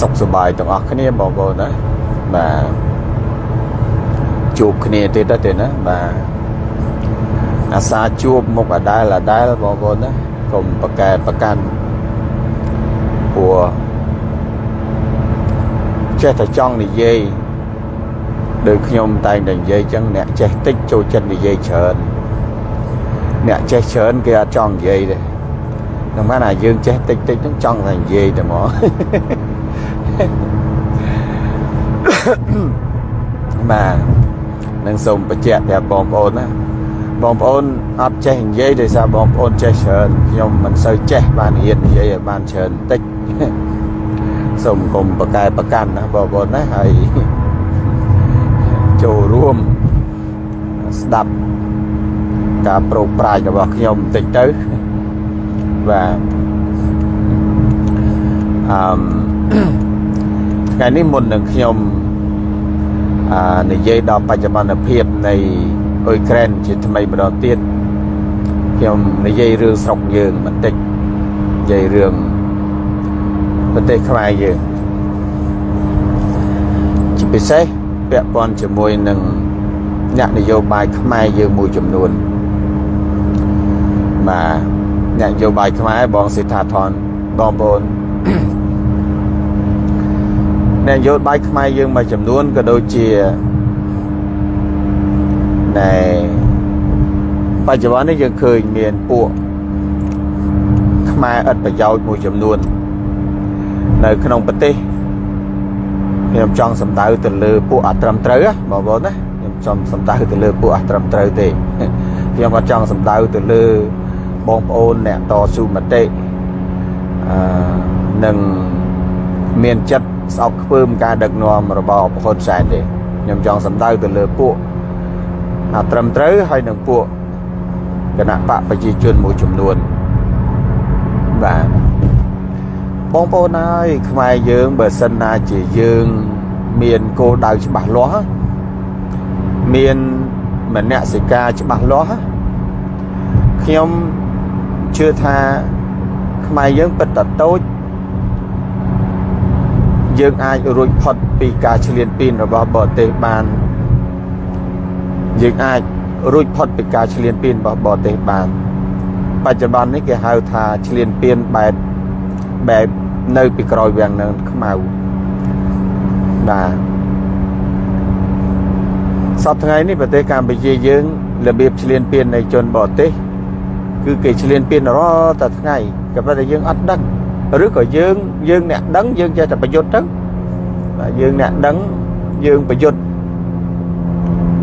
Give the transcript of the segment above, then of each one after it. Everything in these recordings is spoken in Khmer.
សុខសប្បាយទាំងអស់គ្នាបងប្អូនណាបាទជួបគ្នាទៀតទៅទេណាបាទអាសាជួបមុខអដែលអដែលបងប្អូនណាកុំប្រកែប្រកាន់ព្រោះចេះតែចង់និយាយដោយខ្ញុំតែងតែនិយាយចឹងអ្នកចេះតិចចូលចិត្តនិយាយច្រើនអ្នកចេះច្រើនគេអត់ចង់និយាយទេនឹងបានថាយើងចេះតិចតិចហ្នឹងចង់តែនិយាយតែហ្មង បាទនឹងសូមបញ្ជាក់ប្រាប់បងប្អូនណាបងប្អូនអត់ចេះនិយាយដោយសារបងប្អូនចេះច្រើនខ្ញុំមិនសូវចេះបានរៀននិយាយឲ្យបានច្រើនតិចសូមកុំប្រកែប្រកាន់ណាបងប្អូនណាហើយចូលរួមស្ដាប់ការប្រោកប្រាជ្ញរបស់ខ្ញុំបន្តិចទៅបាទអឺម ថ្ងៃនេះមុននឹងខ្ញុំអានិយាយដល់បច្ចុប្បន្នភាពនៃអ៊ុយក្រែនជាថ្មីម្ដងទៀតខ្ញុំនិយាយរឿងស្រុកយើងបន្តិចនិយាយរឿងប្រទេសខ្មែរយើងជាពិសេសពាក់ព័ន្ធជាមួយនឹងអ្នកនយោបាយខ្មែរយើងមួយចំនួនបាទអ្នកនយោបាយខ្មែរបងសេដ្ឋាធនបងប្អូន អ្នកនយោបាយខ្មែរយើងមួយចំនួនក៏ដូចជាណែបច្ចុប្បន្ននេះយើងឃើញមានពួកខ្មែរឥតប្រយោជន៍មួយចំនួន នៅក្នុងប្រទេសខ្ញុំចង់សំដៅទៅលើពួកអត្រឹមត្រូវបងប្អូនណាខ្ញុំចង់សំដៅទៅលើពួកអត្រឹមត្រូវទេខ្ញុំអត់ចង់សំដៅទៅលើបងប្អូនអ្នកតស៊ូមតិអឺនឹងមានចិត្ត ស្អប់ខ្ពើមការដឹកនាំរបស់ប្រហ៊ុនសែនទេខ្ញុំចង់សំដៅទៅលើពួកអត្រឹមត្រូវហើយនឹងពួកគណៈបកប្រជាជនមួយចំនួនបាទបងប្អូនហើយខ្មែរយើងបើសិនណាជាយើងមានគោលដៅច្បាស់លាស់មានមនសិការច្បាស់លាស់ខ្ញុំជឿថាខ្មែរយើងពិតតតូច យើងអាចរួចផុតពីការឈ្លានពានរបស់បរទេសបានយើងអាចរួចផុតពីការឈ្លានពានរបស់បរទេសបាន បច្ចុប្បន្ននេះគេហៅថាឈ្លានពានបែបបែបនៅពីក្រោយវាំងនៅខ្មៅបាទសប្តាហ៍ថ្ងៃនេះប្រទេសកម្ពុជាយើងរបៀបឈ្លានពាននៃជនបរទេស គឺគេឈ្លានពានរាល់តែថ្ងៃក៏ប៉ុន្តែយើងអត់ដឹង ឬក៏យើងយើងអ្នកដឹងយើងចេះតែប្រយុទ្ធទៅបាទយើងអ្នកដឹងយើងប្រយុទ្ធ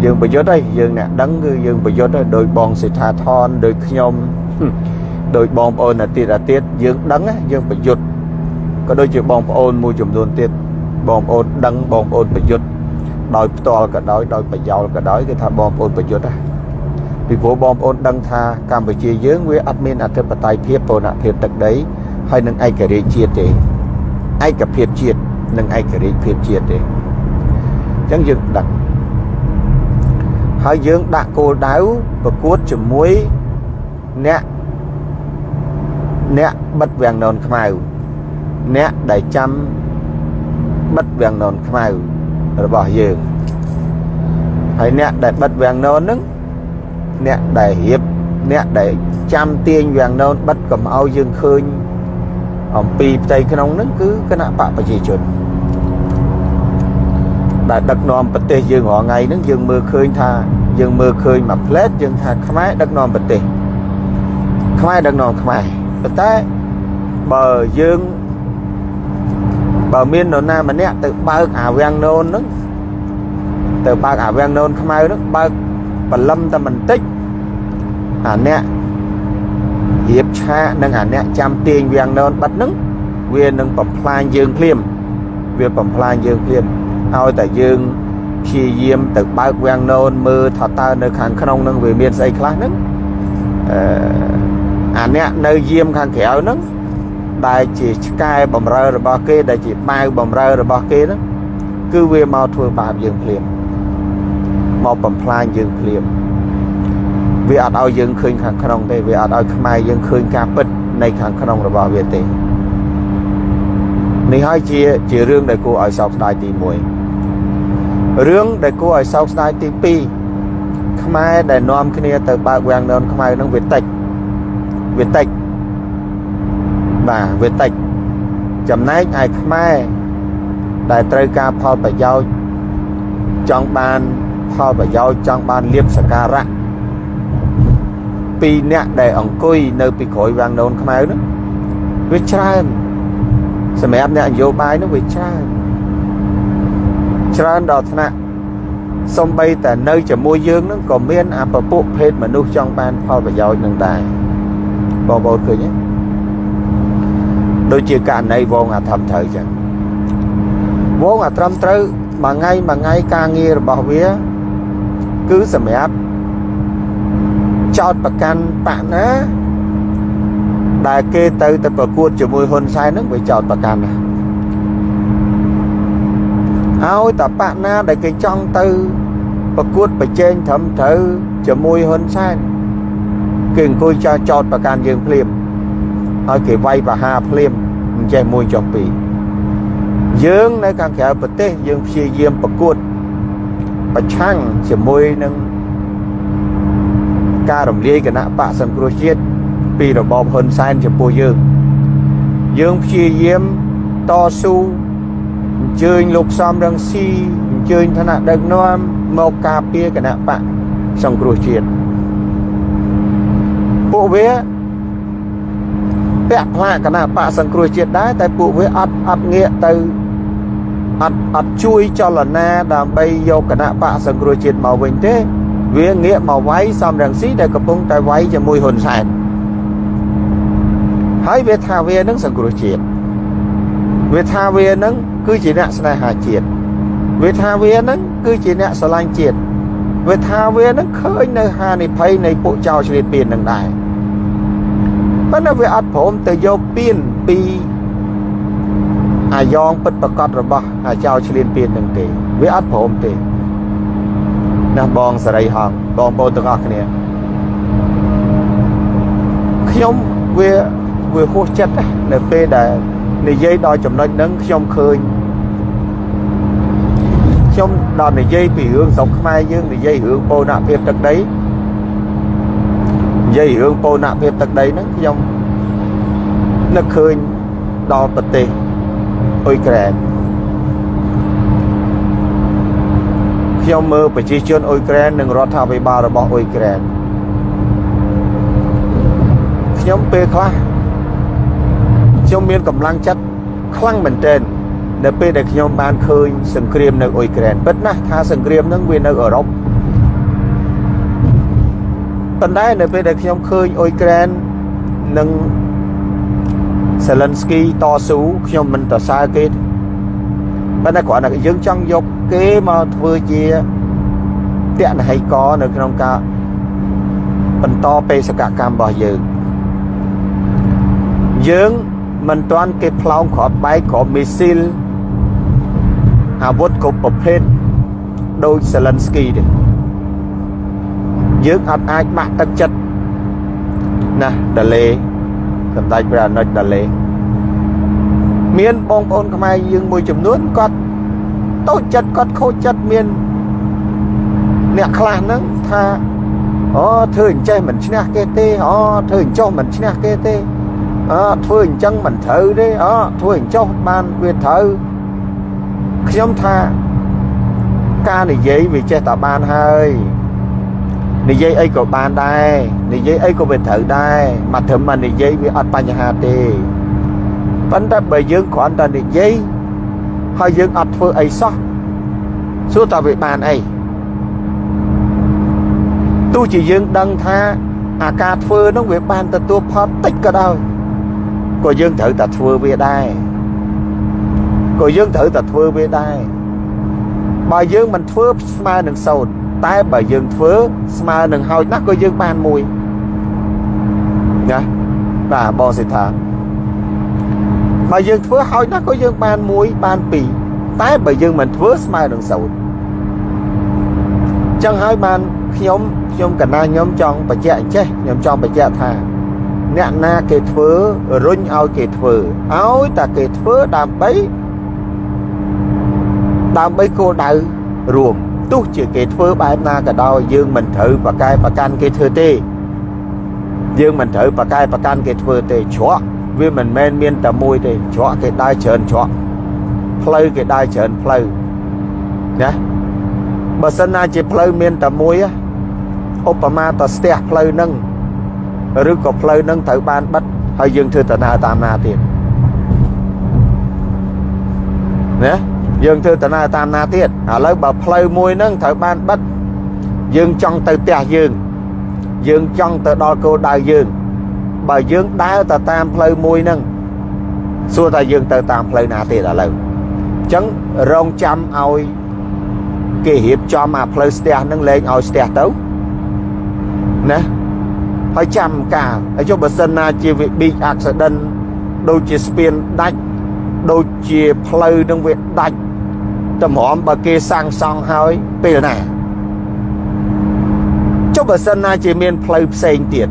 យើងប្រយុទ្ធហើយយើងអ្នកដឹងគឺយើងប្រយុទ្ធហើយដោយបងសេដ្ឋាធនដោយខ្ញុំដោយបងប្អូនអាទៀតអាទៀតយើងដឹងយើងប្រយុទ្ធក៏ដូចជាបងប្អូនមួយចំនួនទៀតបងប្អូនដឹងបងប្អូនប្រយុទ្ធដោយផ្ទាល់ក៏ដោយដោយប្រយោលក៏ដោយគឺថាបងប្អូនប្រយុទ្ធហ្នឹងពីព្រោះបងប្អូនដឹងថាកម្ពុជាយើងវាអត់មានអធិបតេយ្យភាពបូរណភាពទឹកដី ហើយនឹងឯករាជ្យជាតិទេឯកភាពជាតិនិងឯករាជ្យភាពជាតិទេអញ្ចឹងយើងដឹងហើយយើងដាក់គោលដៅប្រកួតជាមួយអ្នកអ្នកបិទវាំងននខ្មៅអ្នកដែលចាំបិទវាំងននខ្មៅរបស់យើងហើយអ្នកដែលបិទវាំងននហ្នឹងអ្នកដែលរៀបអ្នកដែលចាំទាញវាំងននបិទកុំឲ្យយើងឃើញ អំពីផ្ទៃក្នុងហ្នឹងគឺគណៈបកប្រជាជនដែលដឹកនាំប្រទេសយើងរាល់ថ្ងៃហ្នឹងយើងមើលឃើញថាយើងមើលឃើញមួយផ្លែតយើងថាខ្មែរដឹកនាំប្រទេសខ្មែរដឹកនាំខ្មែរប៉ុន្តែបើយើងបើមាននរណាម្នាក់ទៅបើកអាវាំងននហ្នឹងទៅបើកអាវាំងននខ្មៅហ្នឹងបើកបលឹមតែបន្តិចអាអ្នក រៀបឆាកនិងអាអ្នកចាំទាញវាំងននបាត់ហ្នឹងវានឹងបំផ្លាញយើងភ្លាមវាបំផ្លាញយើងភ្លាមឲ្យតែយើងព្យាយាមទៅបើកវាំងននមើលថាតើនៅខាងក្នុងនឹងវាមានស្អីខ្លះហ្នឹងអឺអាអ្នកនៅយាមខាងក្រៅហ្នឹងដែលជាឆ្កែបំរើរបស់គេដែលជាបាវបំរើរបស់គេហ្នឹងគឺវាមកធ្វើបាបយើងភ្លាមមកបំផ្លាញយើងភ្លាម វាអត់ឲ្យយើងឃើញខាងក្នុងទេវាអត់ឲ្យខ្មែរយើងឃើញការពិតនៃខាងក្នុងរបស់វាទេនេះហើយជាជារឿងដែលគួរឲ្យសោកស្ដាយទី1រឿងដែលគួរឲ្យសោកស្ដាយទី2ខ្មែរដែលនាំគ្នាទៅបើកវាំងននខ្មៅនឹងវាតិចវាតិចបាទវាតិចចំណែកឯខ្មែរដែលត្រូវការផលប្រយោជន៍ចង់បានផលប្រយោជន៍ចង់បានលៀបសការៈ ពីរអ្នកដែលអង្គុយនៅពីក្រោយវាំងននខ្មៅនោះវាច្រើនសម្រាប់អ្នកនយោបាយនោះវាច្រើនច្រើនដល់ថ្នាក់សំបីតែនៅជាមួយយើងនឹងក៏មានអពពុភេទមនុស្សចង់បានផលប្រយោជន៍នឹងដែរបងប្អូនឃើញទេដូចជាករណីវងអាធំត្រូវចឹងវងអាត្រឹមត្រូវមួយថ្ងៃមួយថ្ងៃការងាររបស់វា គឺសម្រាប់ ចោតប្រកាន់បាក់ណាដែលគេទៅទៅប្រកួតជាមួយហ៊ុនសែនហ្នឹងវាចោតប្រកាន់ណាឲ្យតបៈណាដែលគេចង់ទៅប្រកួតប្រជែងត្រឹមត្រូវជាមួយហ៊ុនសែនគេអង្គុយចោតចោតប្រកាន់យើងភ្លាមហើយគេវាយប្រហារភ្លាមមិនចេះមួយចុះពីរយើងនៅខាងក្រៅប្រទេសយើងព្យាយាមប្រកួតប្រឆាំងជាមួយនឹង ការរំលាយគណៈបកសង្គ្រោះជាតិពីរបបហ៊ុនសែនចំពោះយើង យើងព្យាយាមតស៊ូអញ្ជើញលោកសំរងស៊ីអញ្ជើញឋានៈដឹកនាំមកការពារគណៈបកសង្គ្រោះជាតិពួកវាពាក់ផ្លាកគណៈបកសង្គ្រោះជាតិដែរតែពួកវាអត់អត់ងាកទៅអត់អត់ជួយចលនាដើម្បីយកគណៈបកសង្គ្រោះជាតិមកវិញទេ វាងាកមកវាយសំរងស៊ីដែលកំពុងតែវាយជាមួយហ៊ុនសែនហើយវាថាវានឹងសង្គ្រោះជាតិវាថាវានឹងគឺជាអ្នកស្នេហាជាតិវាថាវានឹងគឺជាអ្នកស្រឡាញ់ជាតិវាថាវានឹងឃើញនៅហានិភ័យនៃពួកចៅឆ្លៀតពៀននឹងដែរប៉ុន្តែវាអត់ព្រមទៅយកពៀនពីអាយ៉ងពិតប្រកបរបស់អាចៅឆ្លៀនពៀននឹងទេ វាអត់ព្រមទេ ណាបងសរីហងបងប្អូនទាំងអស់គ្នាខ្ញុំវាវាហួសចិត្តនៅពេលដែលនិយាយដល់ចំណុចហ្នឹងខ្ញុំឃើញខ្ញុំដល់និយាយពីរឿងស្រុកខ្មែរយើងនិយាយរឿងបូរណភាពទឹកដីនិយាយរឿងបូរណភាពទឹកដីហ្នឹងខ្ញុំនឹកឃើញដល់ប្រទេសអ៊ុយក្រែន ខ្ញុំមើលប្រជាជនអ៊ុយក្រែននិងរដ្ឋាភិបាលរបស់អ៊ុយក្រែនខ្ញុំពេលខ្លះខ្ញុំមានកម្លាំងចិត្តខ្លាំងមែនទែននៅពេលដែលខ្ញុំបានឃើញសង្គ្រាមនៅអ៊ុយក្រែនពិតណាស់ថាសង្គ្រាមហ្នឹងវានៅអឺរ៉ុបប៉ុន្តែនៅពេលដែលខ្ញុំឃើញអ៊ុយក្រែននិងសេលិនស្គីតស៊ូខ្ញុំមិនទៅសើគេប៉ុន្តែគ្រាន់តែយើងចង់យក គេមកធ្វើជាតនហិកនៅក្នុងការបន្តបេសកកម្មរបស់យើងយើងមិនទាន់គេផ្លោងគ្រាប់បែកគ្រាប់មីស៊ីលអាវុធគ្រប់ប្រភេទដូចសេលិនស្គីទេយើងអត់អាចបាក់ទឹកចិត្តណាដាលេសម្ដេចព្រះអនុជដាលេមានបងប្អូនខ្មែរយើងមួយចំនួនគាត់ តូចចិត្តគាត់ខូចចិត្តមានអ្នកខ្លះហ្នឹងថាអូធ្វើអញ្ចេះមិនឈ្នះគេទេអូធ្វើអញ្ចោះមិនឈ្នះគេទេអើធ្វើអញ្ចឹងមិនត្រូវទេអើធ្វើអញ្ចោះបានវាត្រូវខ្ញុំថាការនិយាយវាចេះតែបានហើយនិយាយអីក៏បានដែរនិយាយអីក៏វាត្រូវដែរមកត្រឹមមកនិយាយវាអត់បញ្ហាទេប៉ុន្តែបើយើងគ្រាន់តែនិយាយ ហើយយើងអត់ធ្វើអីសោះសួរតើវាបានអីទោះជាយើងដឹងថាអាការធ្វើនោះវាបានទទួលផលតិចក៏ដោយក៏យើងត្រូវតែធ្វើវាដែរក៏យើងត្រូវតែធ្វើវាដែរបើយើងមិនធ្វើស្មើនឹងសោតតែបើយើងធ្វើស្មើនឹងហើយណាស់ក៏យើងបានមួយណាបាទបងសិដ្ឋា បើយើងធ្វើហើយណាស់ក៏យើងបានមួយបានពីរតែបើយើងមិនធ្វើស្មើនឹងសោតចឹងហើយបានខ្ញុំខ្ញុំកណាខ្ញុំចង់បញ្ជាក់ចេះខ្ញុំចង់បញ្ជាក់ថាអ្នកណាគេធ្វើរុញឲ្យគេធ្វើឲ្យតែគេធ្វើដើម្បីដើម្បីគោលដៅរួមទោះជាគេធ្វើបែបណាក៏ដោយយើងមិនត្រូវប្រកែប្រកាន់គេធ្វើទេយើងមិនត្រូវប្រកែប្រកាន់គេធ្វើទេច្រក វាមិនមែនមានតែមួយទេច្រកគេដើរច្រើនច្រកផ្លូវគេដើរច្រើនផ្លូវណាបើសិនណាជាផ្លូវមានតែមួយឧបមាតស្ទះផ្លូវនឹងឬក៏ផ្លូវនឹងត្រូវបានបិទហើយយើងធ្វើដំណើរតាមណាទៀតណាយើងធ្វើដំណើរតាមណាទៀតឥឡូវបើផ្លូវមួយហ្នឹងត្រូវបានបិទយើងចង់ទៅផ្ទះយើង យើងចង់ទៅដល់គោលដៅយើង បើយើងដើរទៅតាមផ្លូវមួយហ្នឹងសួរថាយើងទៅតាមផ្លូវណាទៀតឥឡូវអញ្ចឹងរងចាំឲ្យគេរៀបចំអាផ្លូវស្ទះហ្នឹងលែងឲ្យស្ទះទៅណាហើយចាំការហើយចុះបើសិនណាជាវា big accident ដូចជាស្ពានដាច់ដូចជាផ្លូវនឹងវាដាច់តម្រាំបើគេសាងសង់ហើយពេលណាចុះបើសិនណាជាមានផ្លូវផ្សេងទៀត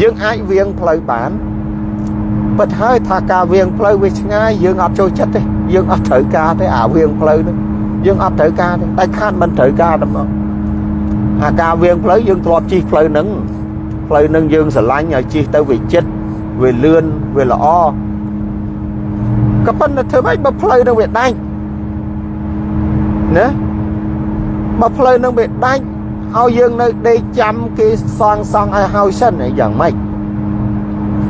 យើងអាចវៀងផ្លូវបានពិតហើយថាការវៀងផ្លូវវាឆ្ងាយយើងអត់ចូលចិត្តទេយើងអត់ត្រូវការទេអាវៀងផ្លូវនោះយើងអត់ត្រូវការទេតែខាតមិនត្រូវការទេមកអាការវៀងផ្លូវយើងធ្លាប់ជិះផ្លូវហ្នឹងផ្លូវហ្នឹងយើងស្រឡាញ់ឲ្យជិះទៅវាចិត្តវាលឿនវាល្អក៏ប៉ុន្តែធ្វើម៉េចបើផ្លូវហ្នឹងវាដាច់ណាបើផ្លូវនឹងវាដាច់ ឲ្យយើងនៅដេកចាំគេសងសង់ឲ្យហើយសិនយ៉ាងម៉េច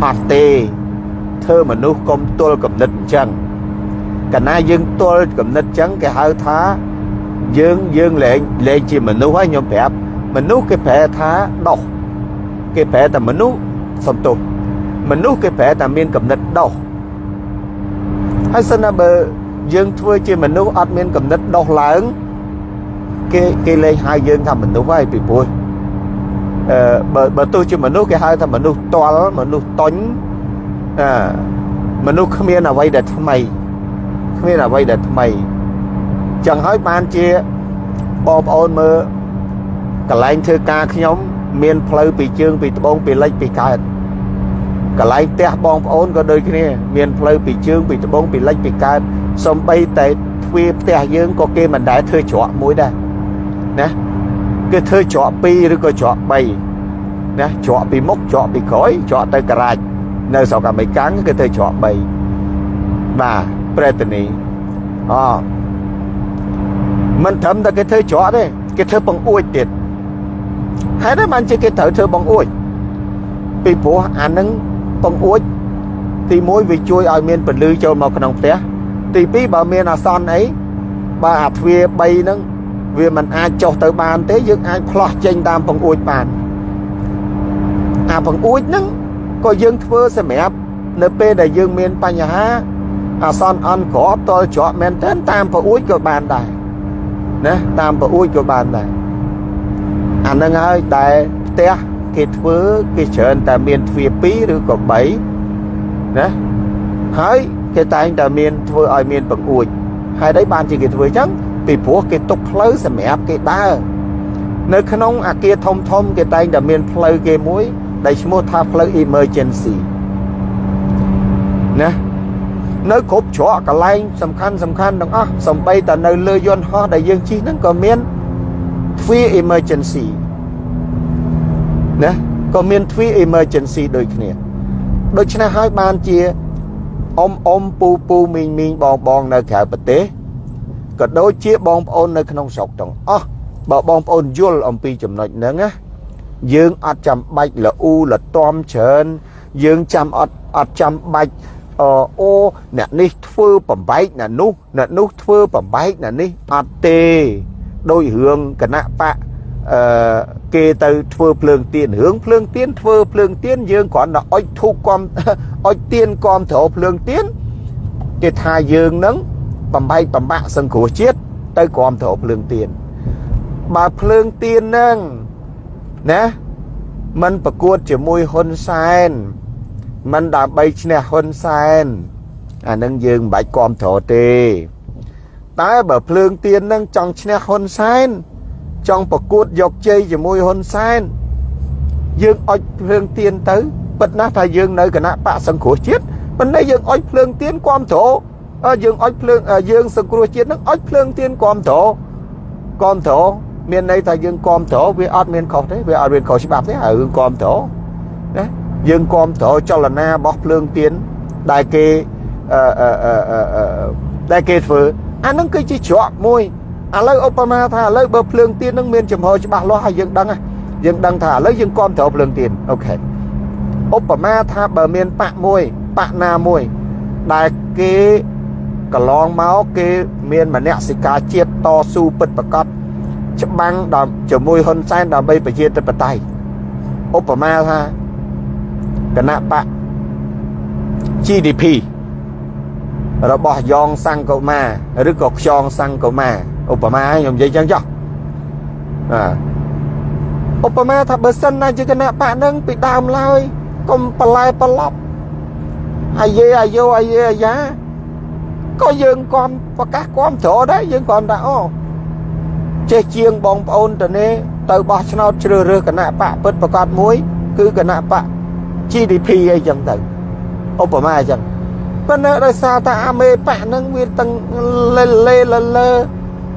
អត់ទេធ្វើមនុស្សកុំទល់គំនិតអញ្ចឹងកាលណាយើងទល់គំនិតអញ្ចឹងគេហៅថាយើងយើងលែងលែងជាមនុស្សហើយខ្ញុំប្រាប់មនុស្សគេប្រែថាដោះគេប្រែតែមនុស្សសំទោសមនុស្សគេប្រែតែមានគំនិតដោះហើយសិនណាបើយើងធ្វើជាមនុស្សអត់មានគំនិតដោះឡើង គេគេលេងហៅយើងថាមនុស្សហើយពីព្រោះអឺបើបើទោះជាមនុស្សគេហៅថាមនុស្សតល់មនុស្សតុញអឺមនុស្សគ្មានអ្វីដែលថ្មីគ្មានអ្វីដែលថ្មីចឹងហើយបានជាបងប្អូនមើលកន្លែងធ្វើការខ្ញុំ មានផ្លូវពីជើងពីត្បូងពីលិចពីកើតកន្លែងផ្ទះបងប្អូនក៏ដូចគ្នា មានផ្លូវពីជើងពីត្បូងពីលិចពីកើតសំបីតែទ្វារផ្ទះយើងក៏គេមិនដែលធ្វើច្រកមួយដែរ ណាគេធ្វើច្រក2ឬក៏ច្រក3ណាច្រកពីមុខច្រកពីក្រោយច្រកទៅការ៉ាច់នៅស្រុកអាមេរិកគេធ្វើច្រក3បាទប្រេតនីអូមិនត្រឹមតែគេធ្វើច្រកទេគេធ្វើបង្អួចទៀតហើយតែបានជាគេត្រូវធ្វើបង្អួចពីព្រោះអានឹងបង្អួចទី1វាជួយឲ្យមានពន្លឺចូលមកក្នុងផ្ទះទី2បើមានអាសន្នអីបើអាទ្វារ3ហ្នឹង វាមិនអាចចុះទៅបានទេយើងអាចផ្លោះចេញតាមបង្អួចបានអាបង្អួចហ្នឹងក៏យើងធ្វើសម្រាប់នៅពេលដែលយើងមានបញ្ហាអាសន្នអន់ក្របតលច្រកមែនទែនតាមបង្អួចក៏បានដែរណាតាមបង្អួចក៏បានដែរអានឹងហើយតែផ្ទះគេធ្វើគេច្រើនតែមានទ្វារ2ឬក៏3ណាហើយគេតែងតែមានធ្វើឲ្យមានបង្អួចហើយ đấy បានជាគេធ្វើអញ្ចឹង ពីព្រោះគេទុកផ្លូវសម្រាប់គេដើរនៅក្នុងអាគារធំធំគេតែងតែមានផ្លូវគេមួយ ដែលឈ្មោះថាផ្លូវ emergency ណានៅគ្រប់ច្រកកន្លែងសំខាន់សំខាន់ទាំងអស់សំបីតែនៅលើយន្តហោះដែលយើងជិះហ្នឹងក៏មានទ្វារ emergency ណាក៏មានទ្វារ emergency ដូចគ្នាដូច្នេះហើយបានជាអ៊ំអ៊ំពូពូមីងមីងបងបងនៅក្រៅប្រទេស ក៏ដូចជាបងប្អូននៅក្នុងស្រុកទាំងអស់បើបងប្អូនយល់អំពីចំណុចហ្នឹងណាយើងអត់ចាំបាច់លអ៊ូលតំច្រើន យើងចាំអត់អត់ចាំបាច់អូអូអ្នកនេះធ្វើបំបែកអ្នកនោះអ្នកនោះធ្វើបំបែកអ្នកនេះអត់ទេដោយរឿងគណៈបកអឺគេទៅធ្វើភ្លើងទៀនរឿងភ្លើងទៀនធ្វើភ្លើងទៀនយើងគ្រាន់តែអុចធូបគំអុចទៀនគំត្រោភ្លើងទៀនគេថាយើងនឹង បំបែកបំបាក់សង្គ្រោះជាតិទៅគំត្រោភ្លើងទៀនបើភ្លើងទៀនហ្នឹងណាมันប្រកួតជាមួយហ៊ុនសែនมันដើម្បីឈ្នះហ៊ុនសែនអានឹងយើងមិនបាច់គំត្រោទេតែបើភ្លើងទៀនហ្នឹងចង់ឈ្នះហ៊ុនសែនចង់ប្រកួតយកជ័យជាមួយហ៊ុនសែនយើងអុចភ្លើងទៀនទៅ ពិតណាស់ថាយើងនៅគណៈបកសង្គ្រោះជាតិប៉ុន្តែយើងអុចភ្លើងទៀនគ្រប់ត្រ យើងអុចភ្លើងយើងសង្គ្រោះជាតិនឹងអុចភ្លើងទៀនគ្រប់ត្រគ្រប់ត្រមានន័យថាយើងគ្រប់ត្រវាអត់មានខុសទេវាអត់មានខុសច្បាប់ទេហើយរឿងគ្រប់ត្រណាយើងគ្រប់ត្រចលនារបស់ភ្លើងទៀនដែលគេអឺអឺអឺដែលគេធ្វើអានឹងគឺជាច្រកមួយឥឡូវឧបមាថាឥឡូវបើភ្លើងទៀននឹងមានចំហច្បាស់លាស់ហើយយើងដឹងយើងដឹងថាឥឡូវយើងគ្រប់ត្រភ្លើងទៀនអូខេឧបមាថាបើមានបាក់មួយបាក់ណាមួយដែលគេ កន្លងមកគេមានមនសិការជាតិតស៊ូពិតប្រកបច្បាំងដល់ជាមួយហ៊ុនសែនដើម្បីប្រជាធិបតេយ្យឧបមាថាគណៈបក GDP របស់យ៉ងសង្គមាឬក៏ខ្យងសង្គមាឧបមាខ្ញុំនិយាយចឹងចុះឧបមាថាបើសិនណាជាគណៈបកនឹងពីដើមឡើយកុំប្រឡែប្រឡប់អាយេអាយោអាយេអាយ៉ា ក៏យើងគាំប្រកាសគាំទ្រដែរយើងគ្រាន់តែអូចេះជាងបងប្អូនទៅនេះទៅបោះឆ្នោតជ្រើសរើសគណៈបកពិតប្រកបមួយ គឺគណៈបក GDP អីចឹងទៅឧបមាអញ្ចឹងប៉ុន្តែដោយសារតែអាមេបកហ្នឹងវាទាំងលេលេលលើ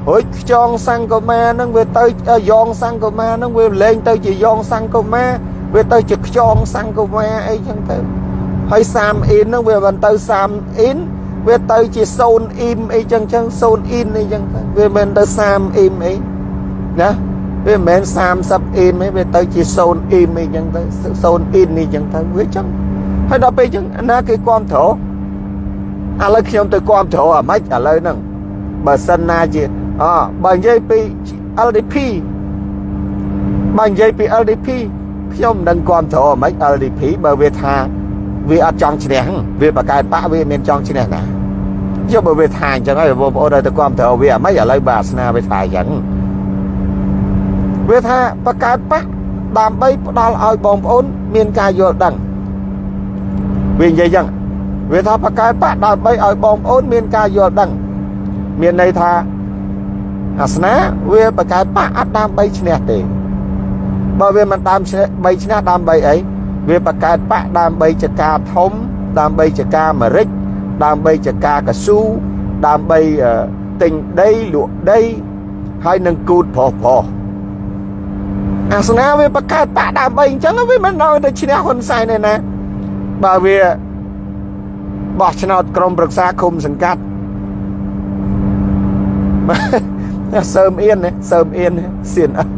រួចខ្យងសង្គមាហ្នឹងវាទៅយ៉ងសង្គមាហ្នឹងវាលែងទៅជាយ៉ងសង្គមាវាទៅជាខ្យងសង្គមាអីចឹងទៅហើយ30អ៊ីនហ្នឹងវាមិនទៅ30អ៊ីន វាទៅជា0អ៊ីមអីចឹងចឹង0អ៊ីនអីចឹងទៅវាមិនទៅ30អ៊ីមអីណាវាមិនមែន30អ៊ីមទេវាទៅជា0អ៊ីមអីចឹងទៅ0អ៊ីននេះចឹងទៅវាចឹងហើយដល់ពេលចឹងណាគេគ្រប់ត្រឥឡូវខ្ញុំទៅគ្រប់ត្រអាម៉េចឥឡូវហ្នឹងបើសិនណាជាអបើនិយាយពី LDP បើនិយាយពី LDP ខ្ញុំមិនដឹងគ្រប់ត្រអាម៉េច LDP បើវាថា វាអត់ចង់ឈ្នះវាបកកើតបាក់វាមានចង់ឈ្នះណាយកបើវាថាអញ្ចឹងហើយបងប្អូនទៅគ្រប់ត្រូវវាអាម៉េចឥឡូវបាទស្នាវាថាអញ្ចឹងវាថាបកកើតបាក់ដើម្បីផ្ដល់ឲ្យបងប្អូន មានការយល់ដឹងវានិយាយអញ្ចឹងវាថាបកកើតបាក់ដើម្បីឲ្យបងប្អូន មានការយល់ដឹង មានន័យថាអាសនាវាបកកើតបាក់អត់ដើម្បីឈ្នះទេបើវាមិនតាមឈ្នះបីឈ្នះដើម្បីអី វាបង្កើតបកដើម្បីចការធំ ដើម្បីចការមរិចដើម្បីចការកស៊ូដើម្បីទិញដីលក់ដីហើយនឹងគូតប្រុសប្រុសអាសនាវាបង្កើតបកដើម្បីអញ្ចឹងវាមិនដល់ទៅឈ្នះហ៊ុនសែនទេណាបើវាបោះឆ្នោតក្រុមប្រឹក្សាឃុំសង្កាត់សើមអៀនសើមអៀនសៀនអត់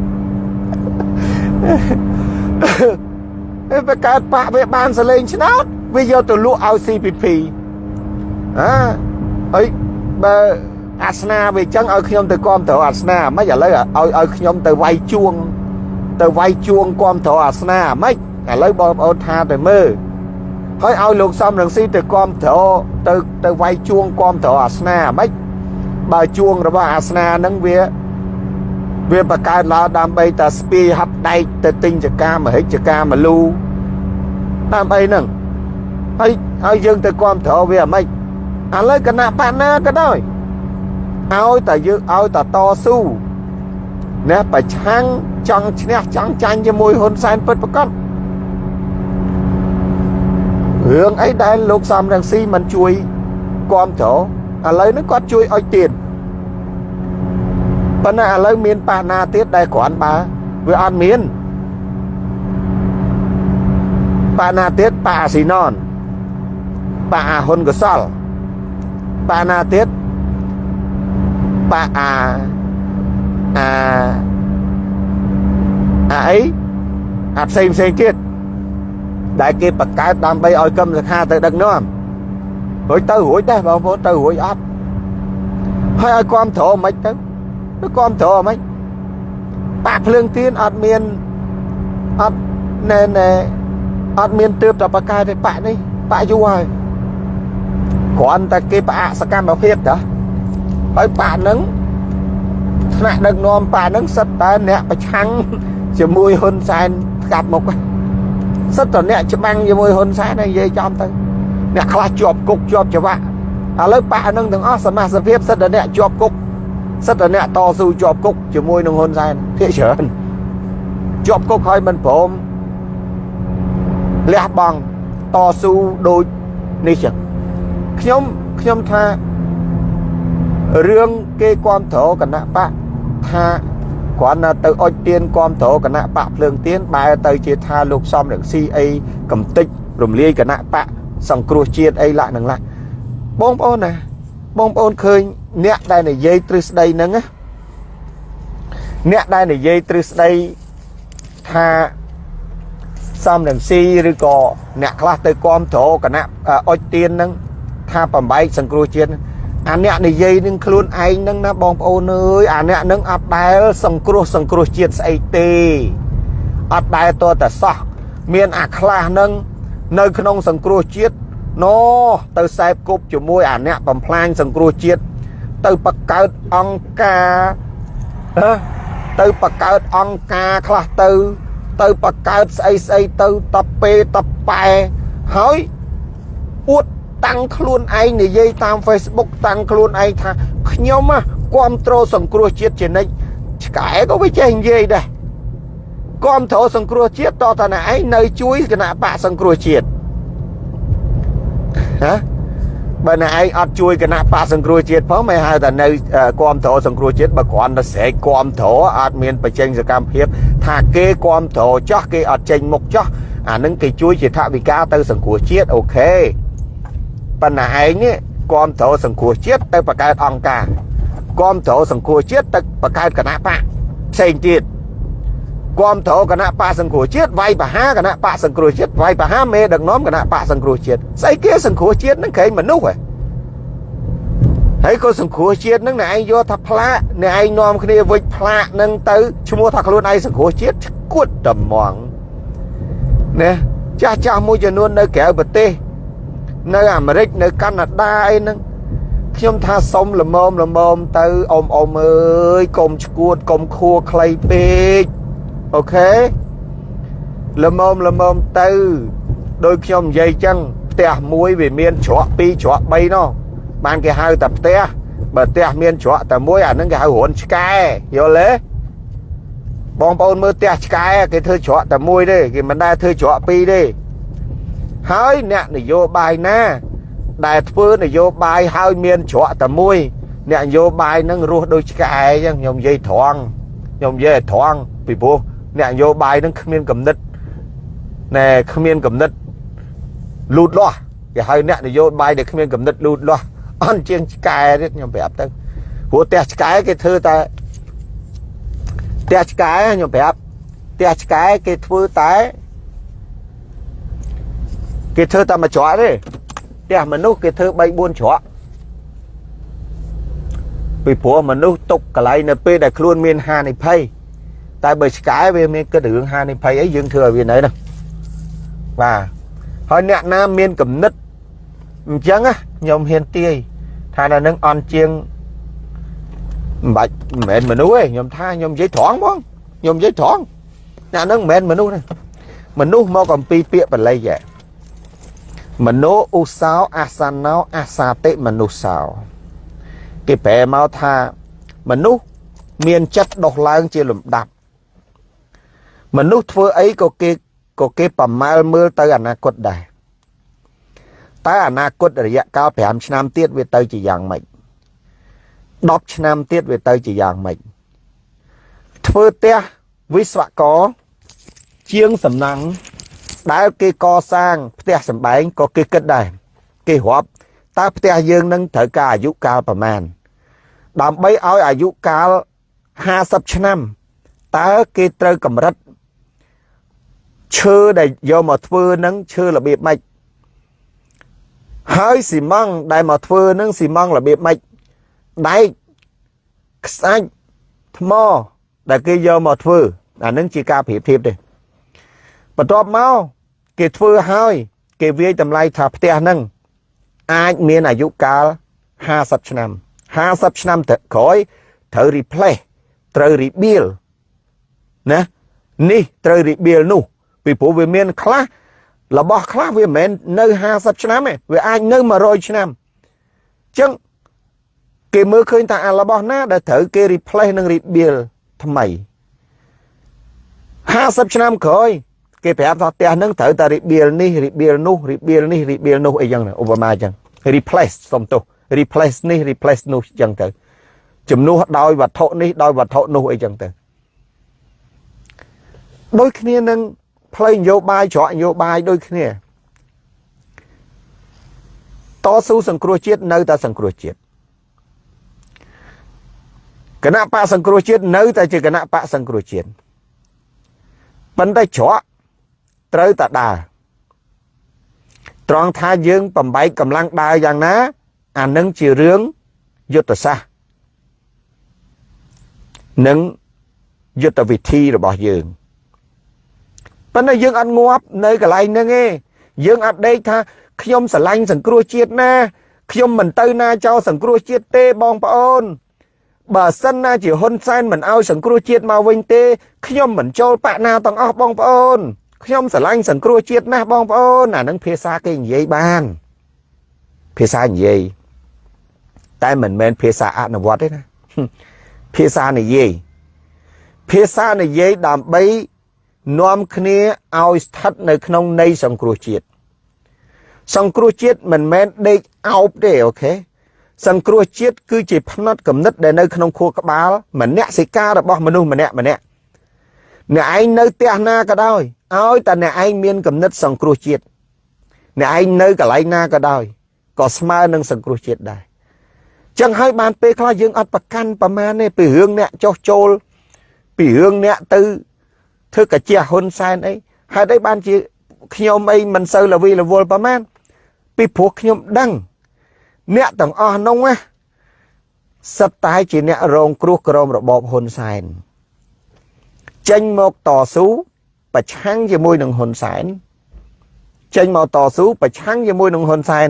វាកើតបាក់វាបានសលេងឆ្នោតវាយកទៅលក់ឲ្យ CPP អើហើយបើអាសនាវាចឹងឲ្យខ្ញុំទៅគាំទ្រអាសនាមិនឥឡូវឲ្យឲ្យខ្ញុំទៅវាយជួង ទៅវាយជួងគាំទ្រអាសនាមិនឥឡូវបងប្អូនថាទៅមើលហើយឲ្យលោកសំរងស៊ីទៅគាំទ្រទៅទៅវាយជួងគាំទ្រអាសនាមិនបើជួងរបស់អាសនាហ្នឹងវា វាបង្កើតឡើងដើម្បីតែស្ពាយហាប់ដែកទៅទិញចកាមហិចចកាមលូដើម្បីហ្នឹងហើយហើយយើងទៅគ្រប់គ្រងវាអាម៉េចឥឡូវគណៈបកណាក៏ដោយឲ្យតែយើងឲ្យតែតស៊ូណាប្រឆាំងចង់ឈ្នះចង់ចាញ់ជាមួយហ៊ុនសែនពិតប្រកបរឿងអីដែលលោកសំរងស៊ីមិនជួយគ្រប់គ្រងឥឡូវនេះគាត់ជួយឲ្យទៀត ប៉ុន្តែឥឡូវមានបាសណាទៀតដែលគ្រាន់បើវាអត់មានបាណាទៀតបាអាស៊ីណនបាអាហ៊ុនកសលបាណាទៀតបាអាអាអាអីអាផ្សេងផ្សេងទៀតដែលគេបង្កើតដើម្បីឲ្យកម្មសខាទៅដឹកនាំរួចទៅរួចដែរបងប្អូនទៅរួចអត់ហើយឲ្យគ្រប់ត្រមិនទៅ ទៅគ្រប់ត្រមិនបាក់ភ្លើងទៀនអត់មានអត់ណែណែអត់មានទើបតែបកកែទេបាក់នេះបាក់យូរហើយគ្រាន់តែគេផ្អាកសកម្មភាពតាហើយបាក់ហ្នឹងថ្នាក់ដឹកនាំបាក់ហ្នឹងសិតតែអ្នកប្រឆាំងជាមួយហ៊ុនសែនកាត់មុខសិតតែអ្នកច្បាំងជាមួយហ៊ុនសែននិយាយចំទៅអ្នកខ្លះជាប់គុកជាប់ច្បាក់ឥឡូវបាក់ហ្នឹងទាំងអស់សមាជិកសិតតែអ្នកជាប់គុក សិតតែអ្នកតស៊ូជាប់គុកជាមួយនឹងហ៊ុនសែនភាគច្រើនជាប់គុកហើយមិនព្រមលះបង់តស៊ូដូចនេះចឹងខ្ញុំខ្ញុំថារឿងគេគ្រប់គ្រងគណៈបកថាគ្រាន់តែទៅអុចទៀនគ្រប់គ្រងគណៈបកភ្លើងទៀនបែរទៅជាថាលោកសំរងស៊ីអីកំតិចរំលាយគណៈបកសង្គ្រោះជាតិអីឡាក់នឹងឡាក់បងប្អូនណាបងប្អូនឃើញ អ្នកដែលនិយាយទ្រឹស្ដីហ្នឹងណាអ្នកដែលនិយាយទ្រឹស្ដីថាសំរងស៊ីឬក៏អ្នកខ្លះទៅគ្រប់គ្រងគណៈអុចទៀនហ្នឹងថាបំបែកសង្គ្រោះជាតិអាអ្នកនិយាយនឹងខ្លួនឯងហ្នឹងណាបងប្អូនអើយអាអ្នកហ្នឹងអត់ដែលសង្គ្រោះសង្គ្រោះជាតិស្អីទេអត់ដែលតតែសោះមានអាខ្លះហ្នឹងនៅក្នុងសង្គ្រោះជាតិណូទៅសែបគប់ជាមួយអាអ្នកបំផ្លាញសង្គ្រោះជាតិ ទៅបកកើតអង្គការទៅបកកើតអង្គការខ្លះទៅ ទៅបកកើតស្អីស្អីទៅតពេតប៉ែហើយអួតតាំងខ្លួនឯងនិយាយតាម Facebook តាំងខ្លួនឯងថាខ្ញុំគ្រប់គ្រងសង្គ្រោះជាតិជានិច្ចឆ្កែក៏វាចេះនិយាយដែរគ្រប់គ្រងសង្គ្រោះជាតិតតតែឯងនៅជួយគណៈបកសង្គ្រោះជាតិណា បើណែឯងអត់ជួយគណៈបកសង្គ្រោះជាតិផងមិនហៅថានៅគ្រប់គ្រងសង្គ្រោះជាតិបើគ្រាន់តែស្រែកគ្រប់គ្រងអត់មានបញ្ចេញសកម្មភាព ថាគេគ្រប់គ្រងចោះគេអត់ចេញមុខចោះអានឹងគេជួយជាថវិកាទៅសង្គ្រោះជាតិអូខេប៉ុន្តែឯងនេះគាំទ្រសង្គ្រោះជាតិទៅបង្កើតអង្គការគាំទ្រសង្គ្រោះជាតិទៅបង្កើតគណៈបកផ្សេងទៀត គាំទ្រគណៈបកសង្គ្រោះជាតិវាយបហាគណៈបកសង្គ្រោះជាតិវាយបហាមេដឹកនាំគណៈបកសង្គ្រោះជាតិស្អីគេសង្គ្រោះជាតិនឹងក្រែងមនុស្សហ៎ហើយក៏សង្គ្រោះជាតិនឹងអ្នកឯងយកថាផ្លាកអ្នកឯងនាំគ្នាវិចផ្លាកនឹងទៅឈ្មោះថាខ្លួនឯងសង្គ្រោះជាតិគួតតំងណាចាស់ចាស់មួយចំនួននៅក្រៅប្រទេសនៅអាមេរិកនៅកាណាដាអីហ្នឹងខ្ញុំថាសុំល្មមល្មមទៅអ៊ំអ៊ំអើយកុំឈួតកុំខួខ្លីពេក អូខេល្មមល្មមទៅដោយខ្ញុំនិយាយចឹងផ្ទះមួយវាមានច្រក2ច្រក3នោះបានគេហៅតែផ្ទះបើផ្ទះមានច្រកតែមួយអានឹងគេហៅរួនឆ្កែយល់ទេបងប្អូនមើលផ្ទះឆ្កែគេធ្វើច្រកតែមួយទេគេមិនដែលធ្វើច្រកពីរទេហើយអ្នកនយោបាយណា ដែលធ្វើនយោបាយហើយមានច្រកតែមួយអ្នកនយោបាយនឹងរស់ដូចឆ្កែអញ្ចឹងខ្ញុំនិយាយត្រង់ខ្ញុំនិយាយឲ្យត្រង់ពីព្រោះ អ្នកនយោបាយនឹងគ្មានកំណត់ណែគ្មានកំណត់លូតលាស់គេហៅអ្នកនយោបាយដែលគ្មានកំណត់លូតលាស់អន់ជាងឆ្កែទៀតខ្ញុំប្រាប់ទៅព្រោះផ្ទះឆ្កែគេធ្វើតែផ្ទះឆ្កែខ្ញុំប្រាប់ផ្ទះឆ្កែគេធ្វើតែគេធ្វើតែមួយច្រកទេផ្ទះមនុស្សគេធ្វើ3 4ច្រកពីព្រោះមនុស្សຕົកកន្លែងនៅពេលដែលខ្លួនមានហានិភ័យ តែបើឆ្កែវាមានគិតរឿងហានិភ័យអីយើងធ្វើឲ្យវានៅហ្នឹងបាទហើយអ្នកណាមានគំនិតអញ្ចឹងខ្ញុំហ៊ានទាយថានៅនឹងអន់ជាងមិនបាច់មិនមែនមនុស្សទេខ្ញុំថាខ្ញុំនិយាយត្រង់បងខ្ញុំនិយាយត្រង់អ្នកហ្នឹងមិនមែនមនុស្សទេមនុស្សមកអំពីពាក្យបល័យហ៎មโนឧសោអាសាណោអាសាតិមនុស្សោគេប្រែមកថាមនុស្សមានចិត្តដុសឡើងជាលំដាប់ មនុស្សធ្វើអីក៏គេក៏គេប្រមាលមើលទៅអនាគតដែរតែអនាគតរយៈកាល5ឆ្នាំទៀតវាទៅជាយ៉ាងម៉េច10ឆ្នាំទៀតវាទៅជាយ៉ាងម៉េចធ្វើផ្ទះវិស្វករជាងសំណាំងដែលគេកសាងផ្ទះសម្បែងក៏គេគិតដែរគេរាប់តើផ្ទះយើងនឹងត្រូវការអាយុកាលប្រមាណដើម្បីឲ្យអាយុកាល50ឆ្នាំតើគេត្រូវកម្រិត ឈើដែលយកមកធ្វើនឹងឈើរបៀបម៉េចហើយស៊ីម៉ង់ដែលមកធ្វើនឹងស៊ីម៉ង់របៀបម៉េចដែកខ្សាច់ថ្មដែលគេយកមកធ្វើអានឹងជាការប្រៀបធៀបទេបន្ទាប់មកគេធ្វើហើយគេវាយតម្លៃថាផ្ទះហ្នឹងអាចមានអាយុកាល50ឆ្នាំ50ឆ្នាំទៅក្រោយត្រូវ replace ត្រូវ rebuild ណានេះត្រូវ rebuild នោះ ពីព្រោះវាមានខ្លះរបស់ខ្លះវាមិនមែននៅ50ឆ្នាំទេវាអាចនៅ100ឆ្នាំអញ្ចឹងគេមើលឃើញថាអារបស់ណាដែលត្រូវគេ replace និង rebuild ថ្មី50ឆ្នាំក្រោយគេប្រាប់ថាផ្ទះហ្នឹងត្រូវតែ rebuild នេះ rebuild នោះ rebuild នេះ rebuild នោះអីចឹងឧបមាចឹង replace សុំទោស replace នេះ replace នោះចឹងទៅជំនួសដោយវត្ថុនេះដោយវត្ថុនោះអីចឹងទៅដូចគ្នានឹង ផ្លូវនយោបាយច្រកនយោបាយដូចគ្នាតស៊ូសង្គ្រោះជាតិនៅតែសង្គ្រោះជាតិគណៈបកសង្គ្រោះជាតិនៅតែជាគណៈបកសង្គ្រោះជាតិប៉ុន្តែច្រកត្រូវតែដើរត្រង់ថាយើងបំបែកកម្លាំងដើរយ៉ាងណា អានឹងជារឿងយុទ្ធសាស្ត្រនិងយុទ្ធវិធីរបស់យើង ប៉ុន្តែយើងអត់ងាប់នៅកន្លែងហ្នឹងទេយើងអត់ដេកថាខ្ញុំស្រឡាញ់សង្គ្រោះជាតិណាខ្ញុំមិនទៅណាចោលសង្គ្រោះជាតិទេបងប្អូនបើសិនណាជាហ៊ុនសែនមិនអោយសង្គ្រោះជាតិមកវិញទេខ្ញុំមិនចូលបាក់ណាទាំងអស់បងប្អូនខ្ញុំស្រឡាញ់សង្គ្រោះជាតិណាស់បងប្អូនអានឹងភាសាគេនិយាយបាន ភាសានិយាយតែមិនមែនភាសាអនុវត្តទេណាភាសានិយាយភាសានិយាយដើម្បី នាំគ្នាឲ្យស្ថិតនៅក្នុងនៃសង្គ្រោះជាតិសង្គ្រោះជាតិមិនមែនដេកអោបទេអូខេសង្គ្រោះជាតិគឺជាផ្នត់គំនិតដែលនៅក្នុងខួរក្បាលមនសិការរបស់មនុស្សម្នាក់ម្នាក់អ្នកឯងនៅផ្ទះណាក៏ដោយឲ្យតែអ្នកឯងមានគំនិតសង្គ្រោះជាតិអ្នកឯងនៅកន្លែងណាក៏ដោយក៏ស្មើនឹងសង្គ្រោះជាតិដែរចឹងហើយបានពេលខ្លះយើងអត់ប្រកាន់ប្រមាណទេពីរឿងអ្នកចោះចូលពីរឿងអ្នកទៅ ធ្វើកាជាហ៊ុនសែនអីហេតុអីបានជាខ្ញុំអីមិនសូវលវីលវល់ប្រមាណពីព្រោះខ្ញុំដឹង អ្នកទាំងអស់នោះណាសិតតែជាអ្នករងគ្រោះក្រោមរបបហ៊ុនសែនចេញមកតស៊ូប្រឆាំងជាមួយនឹងហ៊ុនសែនចេញមកតស៊ូប្រឆាំងជាមួយនឹងហ៊ុនសែន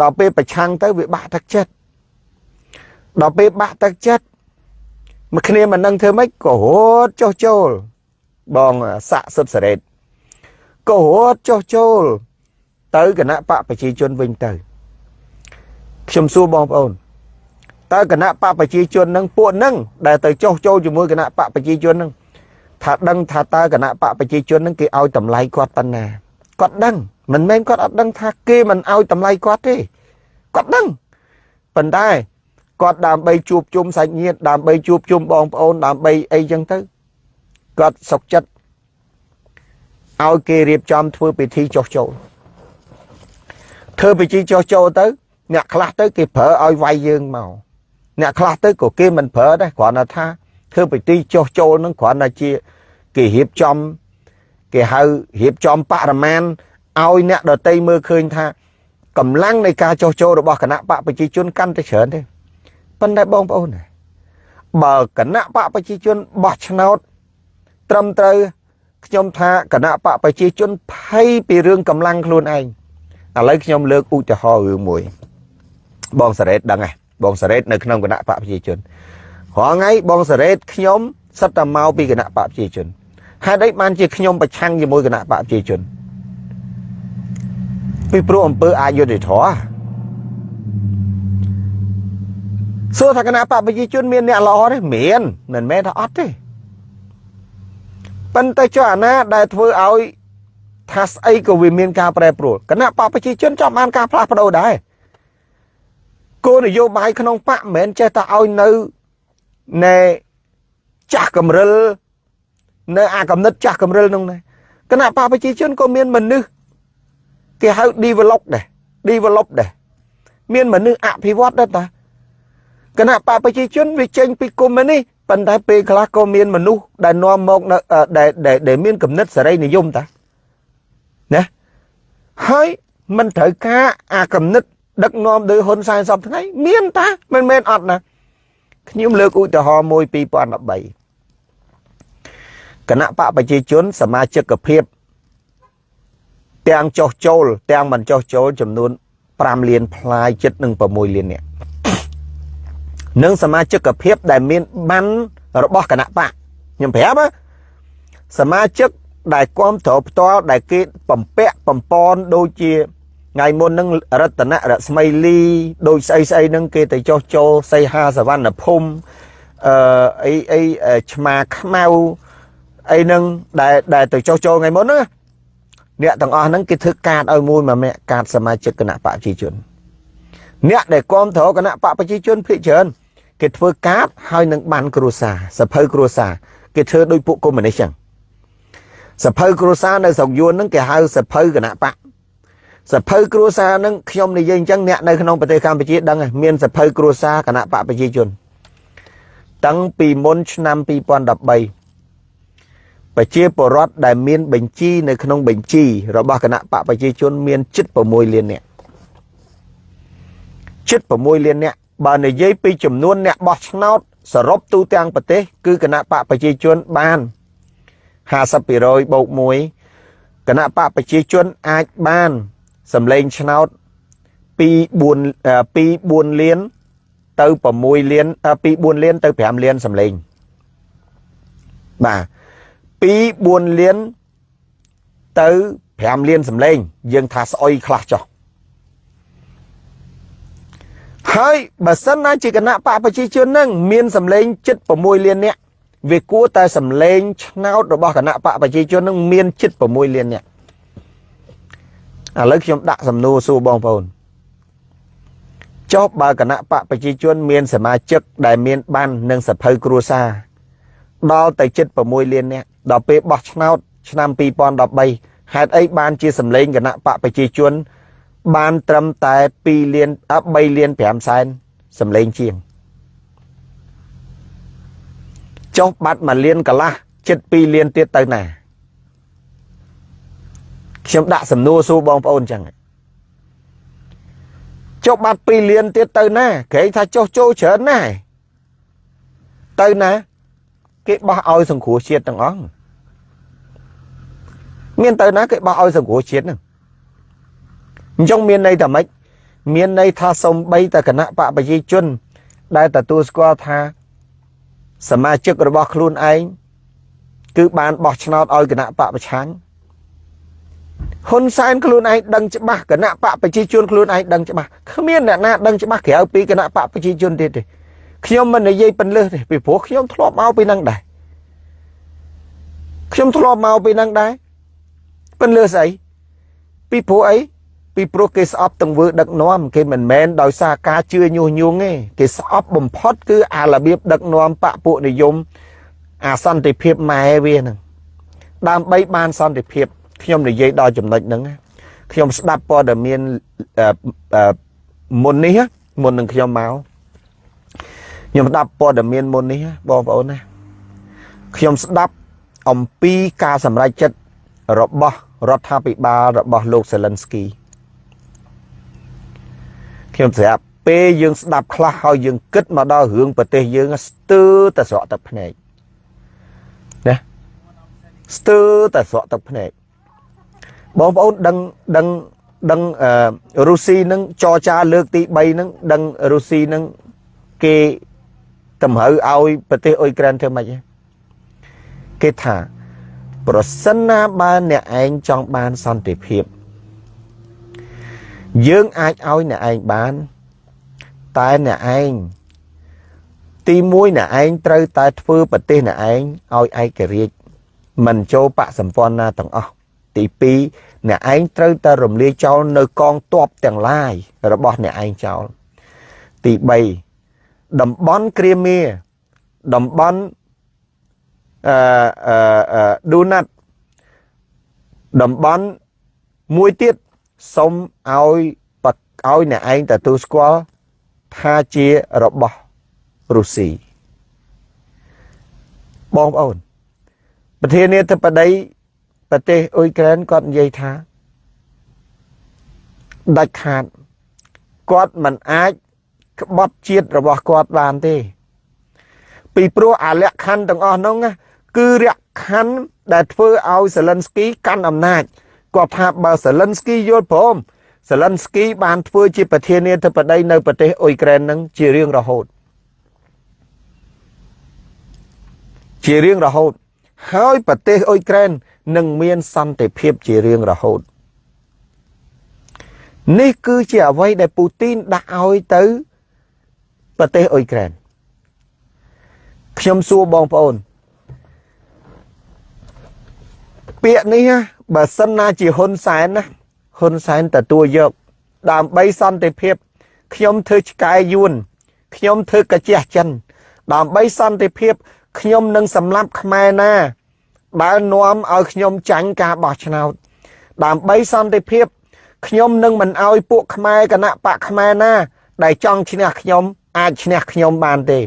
ដល់ពេលប្រឆាំងទៅវាបាក់ទឹកចិត្តដល់ពេលបាក់ទឹកចិត្តមកគ្នាមិននឹងធ្វើម៉េចក៏រត់ចុះចូល បងសាក់សុតសារ៉េតក៏រត់ចុះចូល ទៅគណៈបកប្រជាជនវិញទៅ ខ្ញុំសួរបងប្អូនតើគណៈបកប្រជាជននឹងពួកនឹងដែលទៅចុះចូលជាមួយគណៈបកប្រជាជននឹងថាដឹងថាតើគណៈបកប្រជាជននឹងគេឲ្យតម្លៃគាត់ប៉ុណ្ណាគាត់ដឹងមិនមែនគាត់អត់ដឹងថាគេមិនឲ្យតម្លៃគាត់ទេគាត់ដឹងប៉ុន្តែគាត់ដើម្បីជួបជុំសាច់ញាតិដើម្បីជួបជុំបងប្អូនដើម្បីអីចឹងទៅ គាត់សុកចិត្តឲ្យគេរៀបចំធ្វើពិធីចុះចូលធ្វើពិធីចុះចូលទៅ អ្នកខ្លះទៅគេប្រើឲ្យវាយយើងមកអ្នកខ្លះទៅក៏គេមិនប្រើដែរគ្រាន់តែថាធ្វើពិធីចុះចូលនឹងគ្រាន់តែជាគេរៀបចំគេហៅរៀបចំបរិមាណឲ្យអ្នកដតីមើលឃើញថាកម្លាំងនៃការចុះចូលរបស់គណៈបកប្រជាជនកាន់តែច្រើនទេប៉ុន្តែបងប្អូនបើគណៈបកប្រជាជនបោះឆ្នោត ត្រឹមត្រូវខ្ញុំថាគណៈបកប្រជាជនភ័យពីរឿងកម្លាំងខ្លួនឯងឥឡូវខ្ញុំលើកឧទាហរណ៍រឿងមួយ បងសារ៉េតដឹងហ៎បងសារ៉េតនៅក្នុងគណៈបកប្រជាជនរាល់ថ្ងៃបងសារ៉េតខ្ញុំសិតតែមកពីគណៈបកប្រជាជនហេតុអីបានជាខ្ញុំប្រឆាំងជាមួយគណៈបកប្រជាជនពីព្រោះអំពើអយុត្តិធម៌សួរថាគណៈបកប្រជាជនមានអ្នកល្អទេមានមិនមែនថាអត់ទេ ប៉ុន្តែចុះអាណាដែលធ្វើឲ្យថាស្អីក៏វាមានការប្រែប្រួលគណៈបកប្រជាជនចង់បានការផ្លាស់ប្ដូរដែរគោលនយោបាយក្នុងបកមិនមែនចេះតែឲ្យនៅណែចាស់កំរិលនៅអាកំណត់ចាស់កំរិលនោះដែរគណៈបកប្រជាជនក៏មានមនុស្សគេហៅ develop ដែរ develop ដែរមានមនុស្សអភិវឌ្ឍដែរតាគណៈបកប្រជាជនវាចេញពីគុំនេះ ប៉ុន្តែពេលខ្លះក៏មានមនុស្សដែលនាំមកនៅដែលដែលមានគំនិតសេរីនិយមតាណាហើយមិនត្រូវការអាគំនិត ដឹកនាំដោយហ៊ុនសែនសពថ្ងៃមានតាមិនមែនអត់ណាខ្ញុំលើកឧទាហរណ៍មួយ2013គណៈបកប្រជាជនសមាជិកភាពទាំងចុះចូល ទាំងមិនចុះចូលចំនួន5លានផ្លាយចិត្តនឹង6លាននាក់ និងសមាជិកភាពដែលមានបានរបស់គណៈបកខ្ញុំប្រាប់សមាជិកដែលគ្រប់គ្រងផ្ទាល់ដែលគេបំពាក់បំពន់ដូចជាថ្ងៃមុននឹងរតនរស្មីលីដូចស្អីស្អីនឹងគេទៅចោះចូលសីហាសវណ្ណភូមិអឺអីអីឆ្មាខ្មៅអីហ្នឹងដែលដែលទៅចុះចូលថ្ងៃមុនណាអ្នកទាំងអស់ហ្នឹងគេធ្វើកាតឲ្យមួយមួយម្នាក់កាតសមាជិកគណៈបកប្រជាជនអ្នកដែលគ្រប់គ្រងគណៈបកប្រជាជនភាគច្រើន គេធ្វើកាតហើយនឹងបានគ្រួសារសភៅគ្រួសារគេធ្វើដោយពួកកុម្មុយនីសចឹងសភៅគ្រួសារនៅស្រុកយួនហ្នឹងគេហៅសភៅគណៈបកសភៅគ្រួសារហ្នឹងខ្ញុំនិយាយអញ្ចឹងអ្នកនៅក្នុងប្រទេសកម្ពុជាដឹងមានសភៅគ្រួសារគណៈបកប្រជាជន តាំងពីមុនឆ្នាំ2013ប្រជាពលរដ្ឋដែលមានបញ្ជីនៅក្នុងបញ្ជីរបស់គណៈបកប្រជាជនមានជិត6លាននាក់ជិត6លាននាក់ បើនិយាយពីចំនួនអ្នកបោះឆ្នោតសរុបទូទាំងប្រទេស គឺគណៈបកប្រជាជនបាន50%បូក1គណៈបកប្រជាជនអាចបានសម្លេងឆ្នោតពី4ពី4លានទៅ6លានពី4លានទៅ5លានសម្លេងបាទពី4លានទៅ5លានសម្លេង យើងថាស្អុយខ្លះចុះ ហើយបើសិនណាជាគណៈបកប្រជាជននឹងមានសម្លេងជិត6លាននាក់វាគួរតែសម្លេងឆ្នោតរបស់គណៈបកប្រជាជននឹងមានជិត6លាននាក់ឥឡូវខ្ញុំដាក់សំណួរសួរបងប្អូនចុះបើគណៈបកប្រជាជនមានសមាជិកដែលមានបាននឹងសភៅគ្រួសារដល់ទៅជិត6លាននាក់ដល់ពេលបោះឆ្នោតឆ្នាំ2013ហេតុអីបានជាសម្លេងគណៈបកប្រជាជន បានត្រឹមតែ2លាន3លាន5សែនសម្លេងជាងចុះបាត់1លានកន្លះជិត2លានទៀតទៅណាខ្ញុំដាក់សំណួរសួរបងប្អូនចឹងចុះបាត់2លានទៀតទៅណាក្រែងថាចុះចូលច្រើនណាស់ទៅណា គេបោះឲ្យសង្គ្រោះជាតិទាំងអស់មានទៅណាគេបោះឲ្យសង្គ្រោះជាតិហ្នឹង អញ្ចឹងមានន័យថាម៉េចមានន័យថាសំបីតគណៈបកប្រជាជន ដែលទទួលស្គាល់ថា សមាជិករបស់ខ្លួនឯងគឺបានបោះឆ្នោតឲ្យគណៈបកប្រឆាំងហ៊ុនសែនខ្លួនឯងដឹងច្បាស់គណៈបកប្រជាជនខ្លួនឯងដឹងច្បាស់គ្មានអ្នកណាដឹងច្បាស់ក្រៅពីគណៈបកប្រជាជនទៀតទេខ្ញុំមិននិយាយពន្លើសទេពីព្រោះខ្ញុំធ្លាប់មកពីនឹងដែរខ្ញុំធ្លាប់មកពីនឹងដែរពន្លើសអីពីព្រោះអី ពីព្រោះគេស្អប់ទាំងវើដឹកនាំគេមិនមែនដោយសារការជឿញុះញង់ទេគេស្អប់បំផុតគឺអារបៀបដឹកនាំបពពួកនិយមអាសន្តិភាពម៉ែវាហ្នឹងដើម្បីបានសន្តិភាពខ្ញុំនិយាយដល់ចំណុចហ្នឹងខ្ញុំស្ដាប់ព័ត៌មានមុននេះមុននឹងខ្ញុំមកខ្ញុំស្ដាប់ព័ត៌មានមុននេះបងប្អូនណាខ្ញុំស្ដាប់អំពីការសម្រេចចិត្តរបស់រដ្ឋាភិបាលរបស់លោកសេលិនស្គី ខ្ញុំស្រាប់ពេលយើងស្ដាប់ខ្លះហើយយើងគិតមកដល់រឿងប្រទេសយើងស្ទើរតែស្រក់ទឹកភ្នែកណាស្ទើរតែស្រក់ទឹកភ្នែកបងប្អូនដឹងដឹងដឹងរុស្ស៊ីនឹងចរចាលើកទី3នឹងដឹងរុស្ស៊ីនឹងគេតម្រូវឲ្យប្រទេសអ៊ុយក្រែនធ្វើម៉េចគេថា ប្រសិនណាបើអ្នកឯងចង់បានសន្តិភាព យើងអាចឲ្យអ្នកឯងបាន តែអ្នកឯងទី1អ្នកឯងត្រូវតែធ្វើប្រទេសអ្នកឯងឲ្យឯករាជ្យមិនចូលបកសម្ព័ន្ធណាទាំងអស់ទី2អ្នកឯងត្រូវតែរំលាយចោលនៅកងទ័ពទាំងឡាយរបស់អ្នកឯងចោលទី3តំបន់គ្រាមៀតំបន់អឺអឺឌូណាត់តំបន់មួយទៀត សុំឲ្យឲ្យអ្នកឯងទទួលស្គាល់ថាជារបស់រុស្ស៊ីបងប្អូនប្រធានាធិបតីប្រទេសអ៊ុយក្រែនគាត់និយាយថាដាច់ខាតគាត់មិនអាចក្បត់ជាតិរបស់គាត់បានទេ ពីព្រោះអាលក្ខខណ្ឌទាំងអស់នោះគឺលក្ខខណ្ឌដែលធ្វើឲ្យសេលិនស្គីកាន់អំណាច គាត់ថាបើសេលិនស្គីយល់ព្រមសេលិនស្គីបានធ្វើជាប្រធានាធិបតីនៅប្រទេសអ៊ុយក្រែននឹងជារៀងរហូតជារៀងរហូត ហើយប្រទេសអ៊ុយក្រែននឹងមានសន្តិភាពជារៀងរហូតនេះគឺជាអ្វីដែលពូទីនដាក់ឲ្យទៅប្រទេសអ៊ុយក្រែនខ្ញុំសួរបងប្អូនពាក្យនេះ បើសិនណាជាហ៊ុនសែនណាហ៊ុនសែនទទួលយកដើម្បីសន្តិភាពខ្ញុំធ្វើឆ្កែយួនខ្ញុំធ្វើកាជះចិនដើម្បីសន្តិភាពខ្ញុំនឹងសម្លាប់ខ្មែរណាបើនាំឲ្យខ្ញុំចាញ់ការបោះឆ្នោតដើម្បីសន្តិភាពខ្ញុំនឹងមិនឲ្យពួកខ្មែរគណៈបកខ្មែរណាដែលចង់ឈ្នះខ្ញុំអាចឈ្នះខ្ញុំបានទេ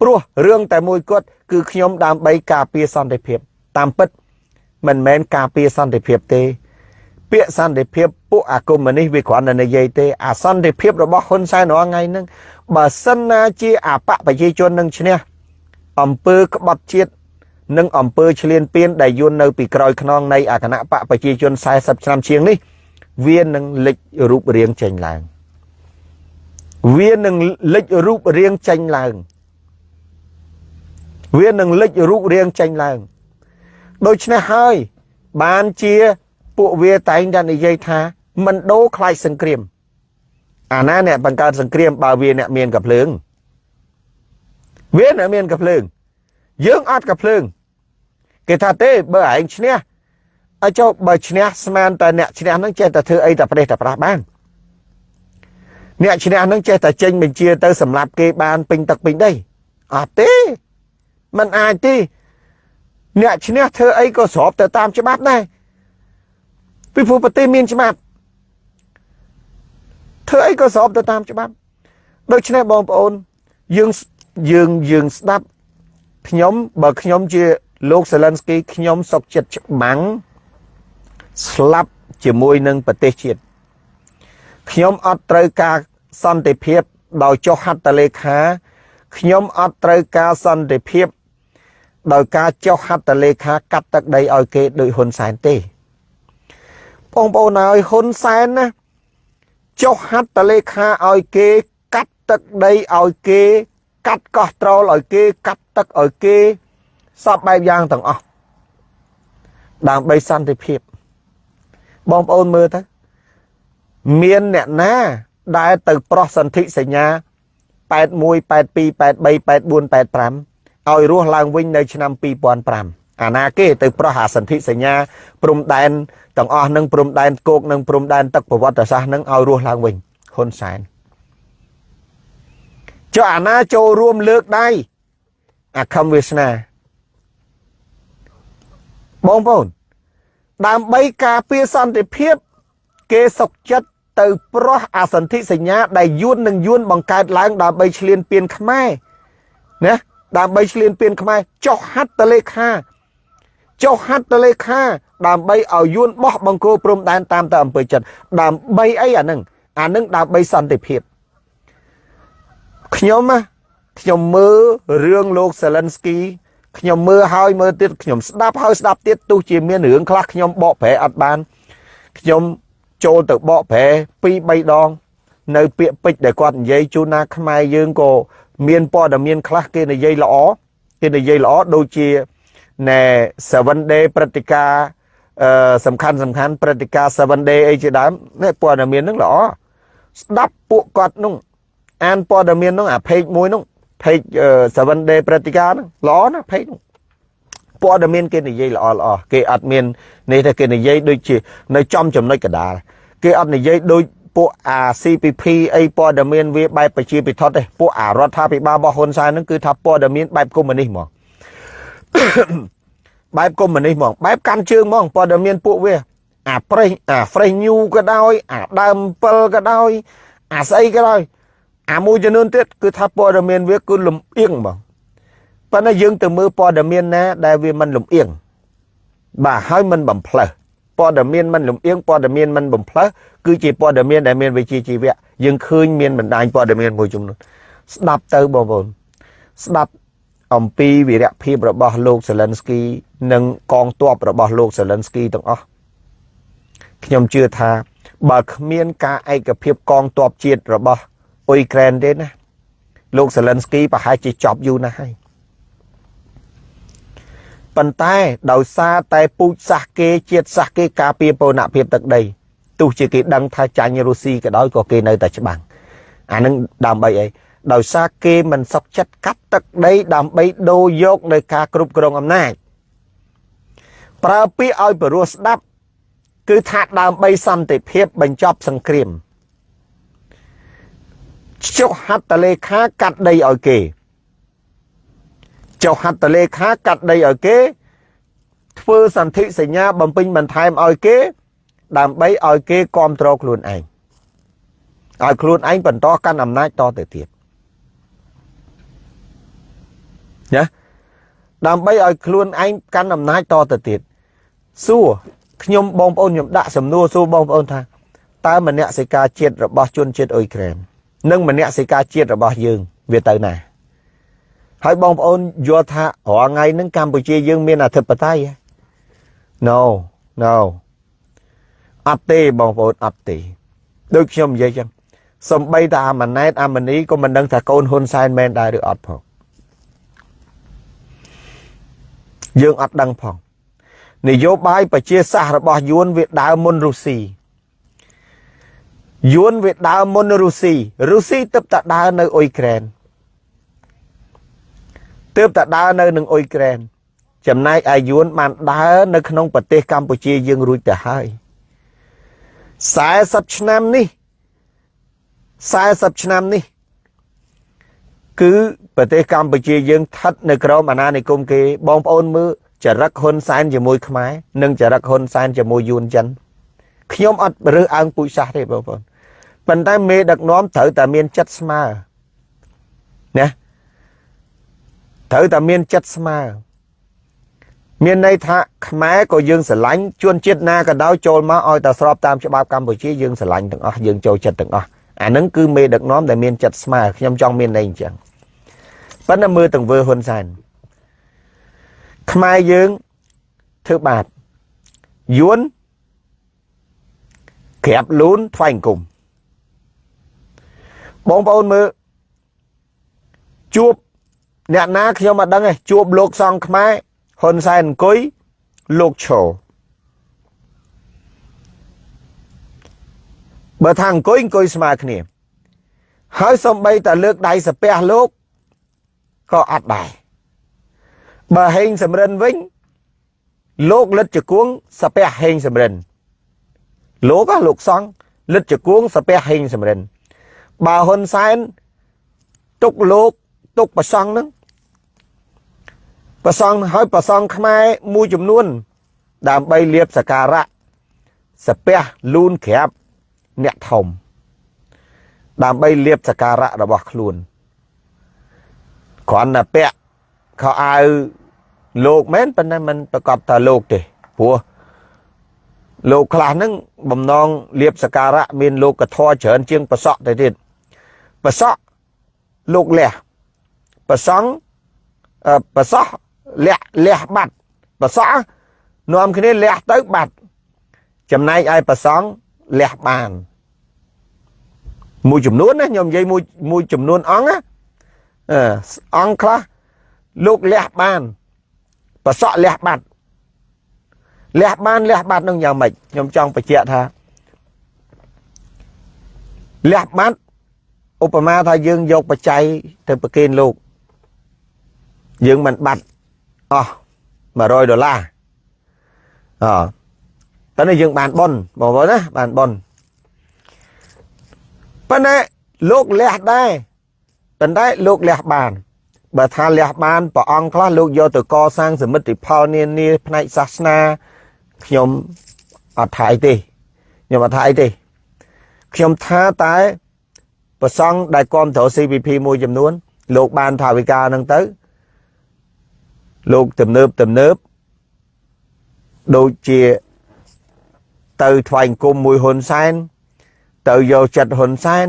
ព្រោះរឿងតែមួយគត់គឺខ្ញុំដើម្បីការពារសន្តិភាពតាមពិត មិនមែនការពារសន្តិភាពទេ ពាក្យសន្តិភាពពួកអាកុម្មុយនីសវាគ្រាន់តែនិយាយទេអាសន្តិភាពរបស់ហ៊ុនសែនរាល់ថ្ងៃហ្នឹងបើសិនណាជាអបកប្រជាជននឹងឈ្នះអំពើក្បត់ជាតិនិងអំពើឈ្លានពានដែលយួននៅពីក្រោយខ្នងនៃអគណៈបកប្រជាជន40ឆ្នាំជាងនេះ វានឹងលេចរូបរាងចេញឡើងវានឹងលេចរូបរាងចេញឡើង វានឹងលេចរូបរាងចេញឡើង ដូច្នេះហើយ បានជាពួកវាតែងតែនិយាយថាមិនដូរខ្លាចសង្គ្រាមអាណាអ្នកបង្កើតសង្គ្រាមបើវាអ្នកមានកភ្លើងវាអ្នកមានកភ្លើង យើងអត់កភ្លើង គេថាទេបើឯងឈ្នះឲ្យចុះបើឈ្នះស្មានតែអ្នកឈ្នះនឹងចេះតែធ្វើអីតែប្រេះតែប្រាស់បានអ្នកឈ្នះនឹងចេះតែចេញបញ្ជាទៅសម្រាប់គេបានពេញទឹកពេញដីអត់ទេมันអាចទេ អ្នកឈ្នះធ្វើអីក៏ស្របទៅតាមច្បាប់ដែរពីព្រោះប្រទេសមានច្បាប់ធ្វើអីក៏ស្របទៅតាមច្បាប់ដូច្នេះបងប្អូនយើងយើងយើងស្ដាប់ខ្ញុំបើខ្ញុំជាលោកសេលិនស្គីខ្ញុំសុកចិត្តច្បាំងស្លាប់ជាមួយនឹងប្រទេសជាតិខ្ញុំអត់ត្រូវការសន្តិភាពដោយចុះហត្ថលេខាខ្ញុំអត់ត្រូវការសន្តិភាព ដោយការចុះហត្ថលេខាកាត់ទឹកដីឲ្យគេដោយហ៊ុនសែនទេបងប្អូនហើយហ៊ុនសែនណាចុះហត្ថលេខាឲ្យគេកាត់ទឹកដីឲ្យគេ កាត់កោះត្រូលឲ្យគេ កាត់ទឹកឲ្យគេសពបែបយ៉ាងទាំងអស់ដើម្បីសន្តិភាពបងប្អូនមើលទៅមានអ្នកណាដែលទៅប្រោះសន្ធិសញ្ញា81 82 83 84 85 ឲ្យរស់ឡើងវិញនៅឆ្នាំ2005អាណាគេទៅប្រោះអាសន្ធិសញ្ញាព្រំដែនទាំងអស់នឹងព្រំដែនគោកនិងព្រំដែនទឹកប្រវត្តិសាស្ត្រនឹងឲ្យរស់ឡើងវិញហ៊ុនសែនចុះអាណាចូលរួមលើកដៃអាខំវាសនាបងប្អូនដើម្បីការពារសន្តិភាព គេសុកចិត្តទៅប្រោះអាសន្ធិសញ្ញាដែលយួននឹងយួនបង្កើតឡើងដើម្បីឈ្លានពានខ្មែរណា ដើម្បីឈ្លានពានខ្មែរចុះហត្ថលេខាចុះហត្ថលេខា ដើម្បីឲ្យយួនបោះបង្គោលព្រំដែនតាមទៅអំពើចិត្តដើម្បីអីអានឹងអានឹងដើម្បីសន្តិភាពខ្ញុំខ្ញុំមើលរឿងលោកសេលិនស្គីខ្ញុំមើលហើយមើលទៀតខ្ញុំស្ដាប់ហើយស្ដាប់ទៀតទោះជាមានរឿងខ្លះខ្ញុំបកប្រែអត់បានខ្ញុំចូលទៅបកប្រែ2 3ដង នៅពាក្យពេចដែលគាត់និយាយជូនណាខ្មែរយើងក៏ មានព័ត៌មានខ្លះគេនិយាយល្អគេនិយាយល្អដូចជាណែ7 day ព្រឹត្តិការណ៍អឺសំខាន់សំខាន់ព្រឹត្តិការណ៍7 day អីជាដើមនេះព័ត៌មានហ្នឹងល្អស្ដាប់ពួកគាត់នោះអានព័ត៌មាននោះអា page មួយនោះ page 7 day ព្រឹត្តិការណ៍ហ្នឹងល្អណា page នោះព័ត៌មានគេនិយាយល្អល្អគេអត់មាននេះទេគេនិយាយដូចជានៅចំចំណុចកដាលគេអត់និយាយដូច ពួកអា CPP អីព័ត៌មានវាបែបប្រជាពិធដ្ឋទេពួកអារដ្ឋាភិបាលរបស់ហ៊ុនសែនហ្នឹងគឺថាព័ត៌មានបែបកុម្មុយនីសហ្មងបែបកុម្មុយនីសហ្មងបែបកាន់ជើងហ្មងព័ត៌មានពួកវាអាប្រេះអា fresh new ក៏ដោយអាដើម7ក៏ដោយអាស្អីក៏ដោយអាមួយចំនួនទៀតគឺថាព័ត៌មានវាគឺលំអៀងហ្មងប៉ុន្តែយើងទៅមើលព័ត៌មានណាដែលវាមិនលំអៀងបាទហើយមិនបំផ្លើស ព័ត៌មានមិនលំអៀងព័ត៌មានមិនបំផ្លើសគឺជាព័ត៌មានដែលមានវិជ្ជាជីវៈយើងឃើញមានបណ្ដាញព័ត៌មានមួយចំនួនស្ដាប់ទៅបងប្អូនស្ដាប់អំពីវីរភាពរបស់លោកសេលិនស្គី និងកងទ័ពរបស់លោកសេលិនស្គីទាំងអស់ខ្ញុំជឿថាបើគ្មានការឯកភាពកងទ័ពជាតិរបស់អ៊ុយក្រែនទេណាលោកសេលិនស្គីប្រហែលជាចប់យូរណាស់ហើយ ប៉ុន្តែដោយសារតែពូជសាសគេជាតិសាសគេការពារបូរណភាពទឹកដីទោះជាគេដឹងថាចាញ់រុស្ស៊ីក៏ដោយក៏គេនៅតែច្បាំងអានឹងដើម្បីអីដោយសារគេមិនសុខចិត្តកាត់ទឹកដីដើម្បីដូរយកនៅការគ្រប់គ្រងអំណាចប្រើពាក្យឲ្យបរោះស្ដាប់ គឺថាដើម្បីសន្តិភាពបញ្ចប់សង្គ្រាមចុះហត្ថលេខាកាត់ដីឲ្យគេ ចុះហត្ថលេខាកាត់ដីឲ្យគេ ធ្វើសន្ធិសញ្ញាបំពេញបន្ថែមឲ្យគេ ដើម្បីឲ្យគេគ្រប់គ្រងខ្លួនឯងឲ្យខ្លួនឯងបន្តកាន់អំណាចតទៅទៀតណាដើម្បីឲ្យខ្លួនឯងកាន់អំណាចតទៅទៀតសួរខ្ញុំបងប្អូនខ្ញុំដាក់សំណួរសួរបងប្អូនថាតើមនសិការជាតិរបស់ជនជាតិអ៊ុយក្រែននិងមនសិការជាតិរបស់យើងវាទៅណា ហើយបងប្អូនយល់ថារាល់ថ្ងៃហ្នឹងកម្ពុជាយើងមានអធិបតេយ្យ No no អត់ទេបងប្អូនអត់ទេដូចខ្ញុំនិយាយចឹងសំបីតាអាម៉ាណែតអាម៉ានីក៏មិនដឹងថាកូនហ៊ុនសែនមែនដែរឬអត់ផងយើងអត់ដឹងផងនយោបាយប្រជាសាស្ត្ររបស់យួនវាដើមមុនរុស្ស៊ីយួនវាដើមមុនរុស្ស៊ីរុស្ស៊ីទើបតែដើរនៅអ៊ុយក្រែន ទើបតែដើរនៅនឹងអ៊ុយក្រែនចំណែកឯយួនបានដើរនៅក្នុងប្រទេសកម្ពុជាយើងរួចទៅហើយ40ឆ្នាំនេះ40ឆ្នាំនេះ គឺប្រទេសកម្ពុជាយើងស្ថិតនៅក្រោមអាណានិគមគេបងប្អូនមើលចរិតហ៊ុនសែនជាមួយខ្មែរនិងចរិតហ៊ុនសែនជាមួយយួនចិនខ្ញុំអត់រើសអើងពូជសាសទេបងប្អូនប៉ុន្តែមេដឹកនាំត្រូវតែមានចិត្តស្មើណា ត្រូវតែមានចិត្តស្មើមានន័យថាខ្មែរក៏យើងស្រឡាញ់ជួនជាតិណាក៏ដោយចូលមកឲ្យតែស្របតាមច្បាប់កម្ពុជាយើងស្រឡាញ់ទាំងអស់យើងចូលចិត្តទាំងអស់អានឹងគឺមេដឹកនាំដែលមានចិត្តស្មើខ្ញុំចង់មានន័យអញ្ចឹងប៉ុន្តែមើលទាំងវើហ៊ុនសែនខ្មែរយើងធ្វើបាបយួនក្រាបលូនថ្វាយអង្គមបងប្អូនមើលជួប អ្នកណាខ្ញុំអត់ដឹងទេជួបលោកសង្ឃខ្មែរហ៊ុនសែនអង្គុយលោកឈរបើថាអង្គុយអង្គុយស្មើគ្នា ហើយសំបីតែលើកដៃសាពះលោកក៏អត់ដែរបើហេងសំរិនវិញលោកលិតជគួងសាពះហេងសំរិនលោកលោកសង្ឃលិតជគួងសាពះហេងសំរិនបើហ៊ុនសែនទុកលោក ទុកប្រសង់នឹងប្រសង់ហើយប្រសង់ខ្មែរមួយចំនួន ដើម្បីលៀបសការៈសាពះលូនក្រាបអ្នកធំដើម្បីលៀបសការៈរបស់ខ្លួនគ្រាន់តែពាក់ខោអាវលោកមែនប៉ុន្តែมันប្រកបថាលោកទេព្រោះលោកខ្លះហ្នឹងបំណងលៀបសការៈមានលោកកធរច្រើនជាងប្រសក់ទៅទៀតប្រសក់លោកលះ ប្រសង់ប្រសក់លះលះបាត់ប្រសក់នាំគ្នាលះទៅបាត់ចំណែកឯប្រសង់លះបានមួយចំនួនណាខ្ញុំនិយាយមួយមួយចំនួនអង្គណាអង្គខ្លះលោកលះបានប្រសក់លះបាត់លះបានលះបាត់នឹងយ៉ាងម៉េចខ្ញុំចង់បញ្ជាក់ថាលះបាត់ឧបមាថាយើងយកបច្ច័យទៅប្រគេនលោក យើងមិនបាត់អស់100ដុល្លារអតែនេះយើងបានប៉ុនបងប្អូនណាបានប៉ុនប៉ុន្តែលោកលះដែរប៉ុន្តែលោកលះបានបើថាលះបានព្រះអង្គខ្លះលោកយកទៅកសាងសមិទ្ធផលនានាផ្នែកសាសនាខ្ញុំអត់ថាអីទេខ្ញុំអត់ថាអីទេខ្ញុំថាតែប្រសង់ដែលគ្រប់គ្រង CVP មួយចំនួន លោកបានថាវិការហ្នឹងទៅ លោកទំនើបទំនើបដូចជាទៅថ្វាយអង្គមមួយហ៊ុនសែនទៅយកចិត្តហ៊ុនសែន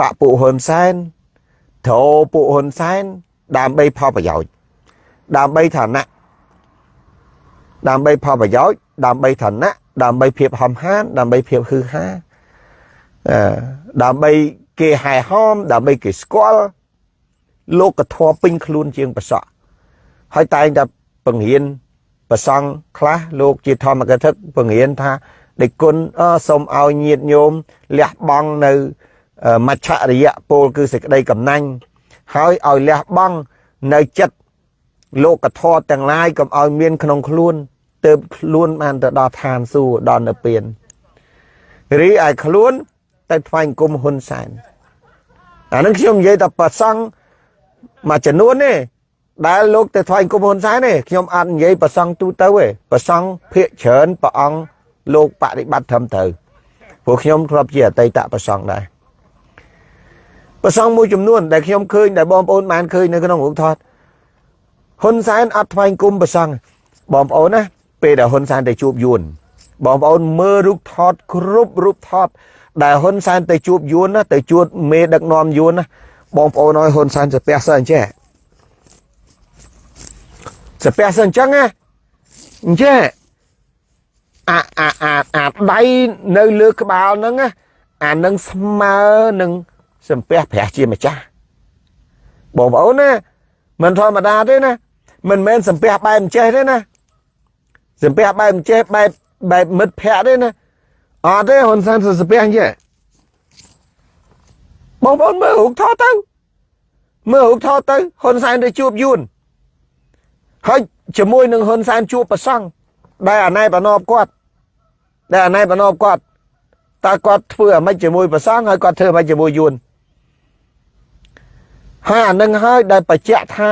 បពពួកហ៊ុនសែនត្រោពួកហ៊ុនសែនដើម្បីផលប្រយោជន៍ដើម្បីឋានៈដើម្បីផលប្រយោជន៍ដើម្បីឋានៈដើម្បីភាពហំហាន ដើម្បីភាពហឺហាអឺដើម្បីគេហែហោមដើម្បីគេស្គាល់លោកធម៌ពេញខ្លួនជាងប្រសក់ ហើយតែងតែបង្រៀនប្រសង់ខ្លះលោកជាធម្មកថាបង្រៀនថាដេគុណសូមឲ្យញាតញោមលះបង់នៅមច្ឆរិយពលគឺសេចក្តីកំណាញ់ហើយឲ្យលះបង់នៅចិត្តលោកធម៌ទាំងឡាយកុំឲ្យមានក្នុងខ្លួនទៅខ្លួនបានទៅដល់ឋានសួគ៌ដល់នៅពៀនរីឯខ្លួនទៅថ្វាយគុំហ៊ុនសែនអានឹងខ្ញុំនិយាយតែប្រសង់មួយចំនួនទេ ដែលលោកទៅថ្វាយគុំហ៊ុនសែនទេខ្ញុំអត់និយាយប្រសង់ទូទៅទេប្រសង់ភាកច្រើនព្រះអង្គលោកបដិបត្តិត្រឹមត្រូវព្រោះខ្ញុំធ្លាប់ជាអតីតប្រសង់ដែរប្រសង់មួយចំនួនដែលខ្ញុំឃើញដែលបងប្អូនបានឃើញនៅក្នុងរូបថតហ៊ុនសែនអត់ថ្វាយគុំប្រសង់បងប្អូនណាពេលដែលហ៊ុនសែនទៅជួបយួនបងប្អូនមើលរូបថតគ្រប់រូបថត ដែលហ៊ុនសែនទៅជួបយួនណាទៅជួបមេដឹកនាំយួនណាបងប្អូនឲ្យហ៊ុនសែនទៅពះសិនអញ្ចេះ សាពះសិនអញ្ចឹងណាអញ្ចេះអាអាអាអាដៃនៅលើក្បាលហ្នឹងណាអានឹងស្មើនឹងសំពះព្រះជាម្ចាស់បងប្អូនណាមិនធម្មតាទេណាមិនមែនសំពះបែបអញ្ចេះទេណាសំពះបែបអញ្ចេះបែបបែបមិត្តភ័ក្ដិទេណាអត់ទេហ៊ុនសែនសំពះអញ្ចេះបងប្អូនមើលរូបថតទៅមើលរូបថតទៅហ៊ុនសែនទៅជួបយួន ហើយជាមួយនឹងហ៊ុនសែនជួបប្រសង់ដែលអាណែបណបគាត់ដែលអាណែបណបគាត់តើគាត់ធ្វើអ្មិចជាមួយប្រសង់ហើយគាត់ធ្វើអ្មិចជាមួយយួនហើយអានឹងហើយដែលបញ្ជាក់ថា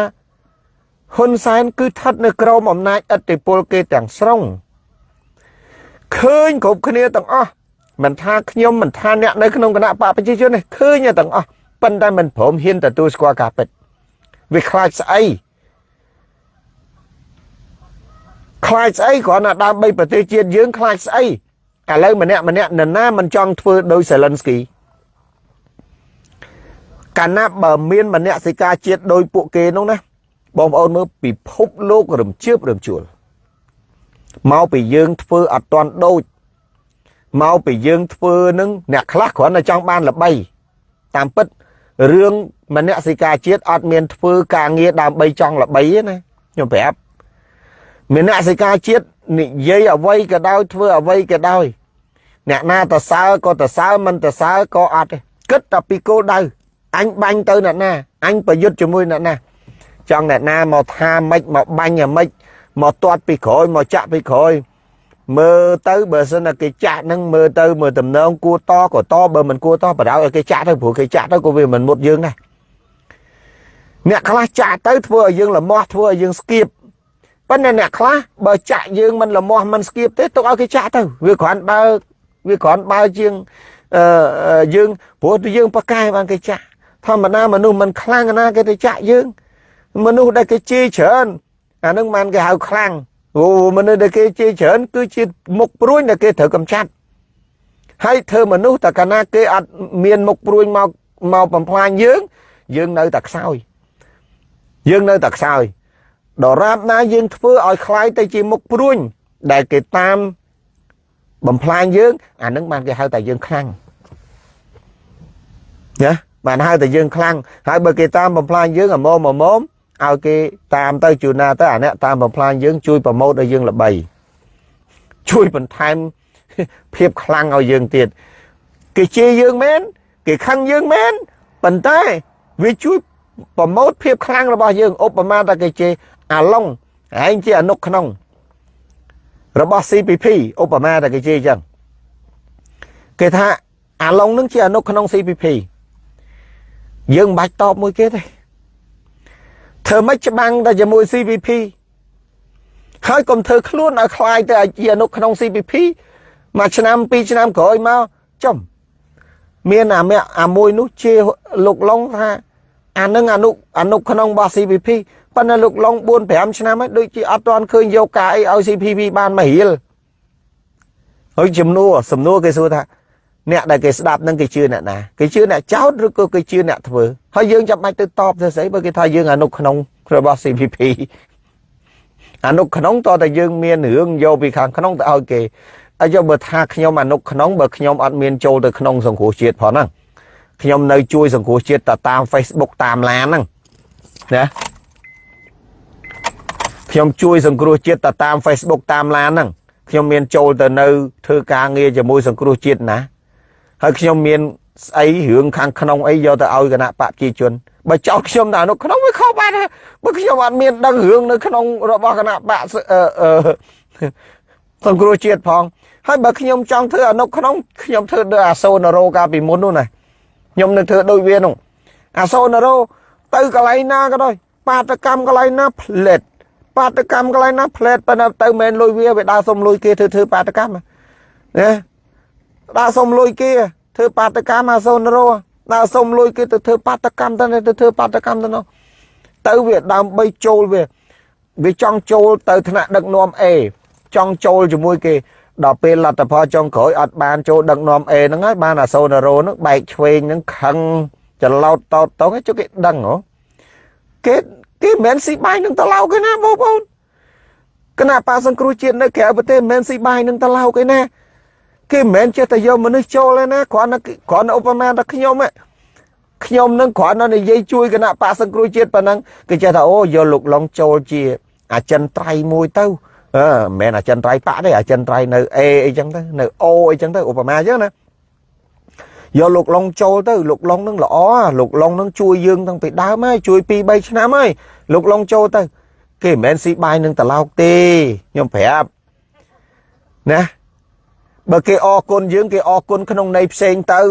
ហ៊ុនសែនគឺស្ថិតនៅក្រោមអំណាចឥទ្ធិពលគេទាំងស្រុងឃើញគ្រប់គ្នាទាំងអស់មិនថាខ្ញុំមិនថាអ្នកនៅក្នុងគណៈបកប្រជាជននេះឃើញទាំងអស់ប៉ុន្តែមិនព្រមហ៊ានទទួលស្គាល់ការពិតវាខ្លាចស្អី ខ្លាចស្អីគ្រាន់តែដើម្បីប្រទេសជាតិយើងខ្លាចស្អីឥឡូវម្នាក់ម្នាក់នរណាមិនចង់ធ្វើដោយសេលិនស្គីកាលណាបើមានមនសិការជាតិដោយពួកគេនោះណាបងប្អូនមើលពិភពលោករំជើបរំជួលមកពីយើងធ្វើអត់តាន់ដូចមកពីយើងធ្វើនឹងអ្នកខ្លះគ្រាន់តែចង់បានល្បី តាមពិតរឿងមនសិការជាតិអត់មានធ្វើការងារដើម្បីចង់ល្បីទេណាខ្ញុំប្រាប់ មនសិការជាតិនិយាយអ្វីក៏ដោយធ្វើអ្វីក៏ដោយអ្នកណាតសើក៏តសើមិនតសើក៏អត់ទេគិតតែពីគោលដៅអញបាញ់ទៅអ្នកណាអញប្រយុទ្ធជាមួយអ្នកណាចង់អ្នកណាមកថាម៉េចមកបាញ់អាម៉េចមកទាត់ពីក្រោយមកចាក់ពីក្រោយមើលទៅបើសិនតែគេចាក់នឹងមើលទៅមើលតំណងគួតក៏តបើមិនគួតបដៅឲ្យគេចាក់ទៅព្រោះគេចាក់ទៅក៏វាមិនមុតយើងដែរអ្នកខ្លះចាក់ទៅធ្វើឲ្យយើងលមាស់ធ្វើឲ្យយើងស្គៀប ប៉ុន្តែអ្នកខ្លះបើចាក់យើងមិនលមាស់មិនស្គៀបទេទុកឲ្យគេចាក់ទៅវាគ្រាន់បើវាគ្រាន់បើជាងអឺយើងព្រោះទៅយើងប្រកែបានគេចាក់ធម្មតាមនុស្សមិនខ្លាំងណាគេទៅចាក់យើង មនុស្សដែលគេជេរច្រើនអានឹងបានគេហៅខ្លាំងអូមនុស្សដែលគេជេរច្រើនគឺជាមុខព្រួញដែលគេត្រូវកំចាត់ហើយធ្វើមនុស្សតែកាលណាគេអត់មានមុខព្រួញមកមកបំផ្លាញយើង យើងនៅតែខ្សោយយើងនៅតែខ្សោយ ដរាបណាយើងធ្វើឲ្យคล้ายទៅជាមុខព្រួញដែលគេតាមបំផ្លាញយើងអានឹងបានគេហៅតែយើងខ្លាំងណាបានហៅតែយើងខ្លាំងហើយបើគេតាមបំផ្លាញយើងអាម៉មម៉មឲ្យគេតាមទៅជួនណាទៅអាអ្នកតាមបំផ្លាញយើងជួយប្រម៉ូទឲ្យយើងល្បីជួយបន្ថែមភាពខ្លាំងឲ្យយើងទៀតគេជេរយើងមែនគេខឹងយើងមែនប៉ុន្តែវាជួយប្រម៉ូទភាពខ្លាំងរបស់យើងឧបមាថាគេជេរ អាឡុងឯងជាអនុក្នុងរបស់ CPP ឧបមាថាគេជេរអញ្ចឹងគេថាអាឡុងនឹងជាអនុក្នុង CPP យើងមិនបាច់តបមួយគេទេធ្វើម៉េចច្បាំងតែជាមួយ CPP ហើយកុំធ្វើខ្លួនឲ្យคล้ายទៅឲ្យជាអនុក្នុង CPP មួយឆ្នាំពីរឆ្នាំក្រោយមកចំមានអាមាក់អាមួយនោះជាលោកឡុងថាអានឹងអនុអនុក្នុងរបស់ CPP ប៉ុន្តែលោកឡុង4 5ឆ្នាំហើយដូចជាអត់ទាន់ឃើញយកការអីឲ្យ CPP បានមករៀលហើយចំនួនសំណួរគេសួរថាអ្នកដែលគេស្ដាប់នឹងគេជឿអ្នកណាគេជឿអ្នកចោតឬក៏គេជឿអ្នកធ្វើហើយយើងចាំបាច់ទៅតបទៅស្អីបើគេថាយើងអនុក្នុងរបស់ CPP អនុក្នុងតើតែយើងមានរឿងយកពីខាងក្នុងទៅឲ្យគេហើយយកបើថាខ្ញុំអនុក្នុងបើខ្ញុំអត់មានចូលទៅក្នុងសង្គ្រោះជាតិផងហ្នឹងខ្ញុំនៅជួយសង្គ្រោះជាតិទៅតាម Facebook តាមឡានហ្នឹងណា ខ្ញុំជួយសង្គ្រោះជាតិទៅតាម Facebook តាមឡានហ្នឹងខ្ញុំមានចូលទៅនៅធ្វើការងារជាមួយសង្គ្រោះជាតិណាហើយខ្ញុំមានស្អីរឿងខាងក្នុងអីយកទៅឲ្យគណៈបកប្រជាជនបើចោលខ្ញុំនៅក្នុងវាខុសបាត់បើខ្ញុំអត់មានដឹងរឿងនៅក្នុងរបស់គណៈបកសង្គ្រោះជាតិផងហើយបើខ្ញុំចង់ធ្វើអនុក្នុងខ្ញុំធ្វើដូចអាសូណារ៉ូកាលពីមុននោះណាខ្ញុំនឹងធ្វើដូចវានោះអាសូណារ៉ូទៅកន្លែងណាក៏ដោយបាតកម្មកន្លែងណាផ្លេត បាតកម្មកន្លែងណាផ្លេតប៉ុន្តែទៅមិនលុយវាវាដើរសុំលុយគេធ្វើធ្វើបាតកម្មណាដើរសុំលុយគេធ្វើបាតកម្មអាសូណារ៉ូដើរសុំលុយគេទៅធ្វើបាតកម្មទៅទៅធ្វើបាតកម្មទៅនោះទៅវាដើម្បីចូលវាវាចង់ចូលទៅថ្នាក់ដឹកនាំ A ចង់ចូលជាមួយគេដល់ពេលលទ្ធផលចុងក្រោយអត់បានចូលដឹកនាំ A ហ្នឹងហើយបានអាសូណារ៉ូហ្នឹងបែកឆ្វេងហ្នឹងខឹងចឡោតតោតតងជុកគេដឹងហ៎គេ គេមិនមែនស៊ីបាយនឹងតឡោគេណាបងប្អូនគណៈបាសង្គ្រោះជាតិនៅក្រៅប្រទេសមិនមែនស៊ីបាយនឹងតឡោគេណាគេមិនមែនចេះតែយកមនុស្សចូលទេណាគ្រាន់តែគ្រាន់តែឧបមាថាខ្ញុំខ្ញុំនឹងគ្រាន់តែនិយាយជួយគណៈបាសង្គ្រោះជាតិប៉ុណ្ណឹងគេចេះថាអូយកលោកឡុងចូលជាអចិន្ត្រៃយ៍មួយទៅអឺមិនមែនអចិន្ត្រៃយ៍បាក់ទេអចិន្ត្រៃយ៍នៅ A អីចឹងទៅនៅ O អីចឹងទៅឧបមាចឹងណា យកលោកឡុងចូលទៅលោកឡុងនឹងល្អលោកឡុងនឹងជួយយើងតាំងពីដើមហើយជួយ2 3ឆ្នាំហើយលោកឡុងចូលទៅ គេមិនមែនស៊ីបាយនឹងតឡោកទេខ្ញុំប្រាប់ណាបើគេអរគុណយើងគេអរគុណក្នុងន័យផ្សេងទៅ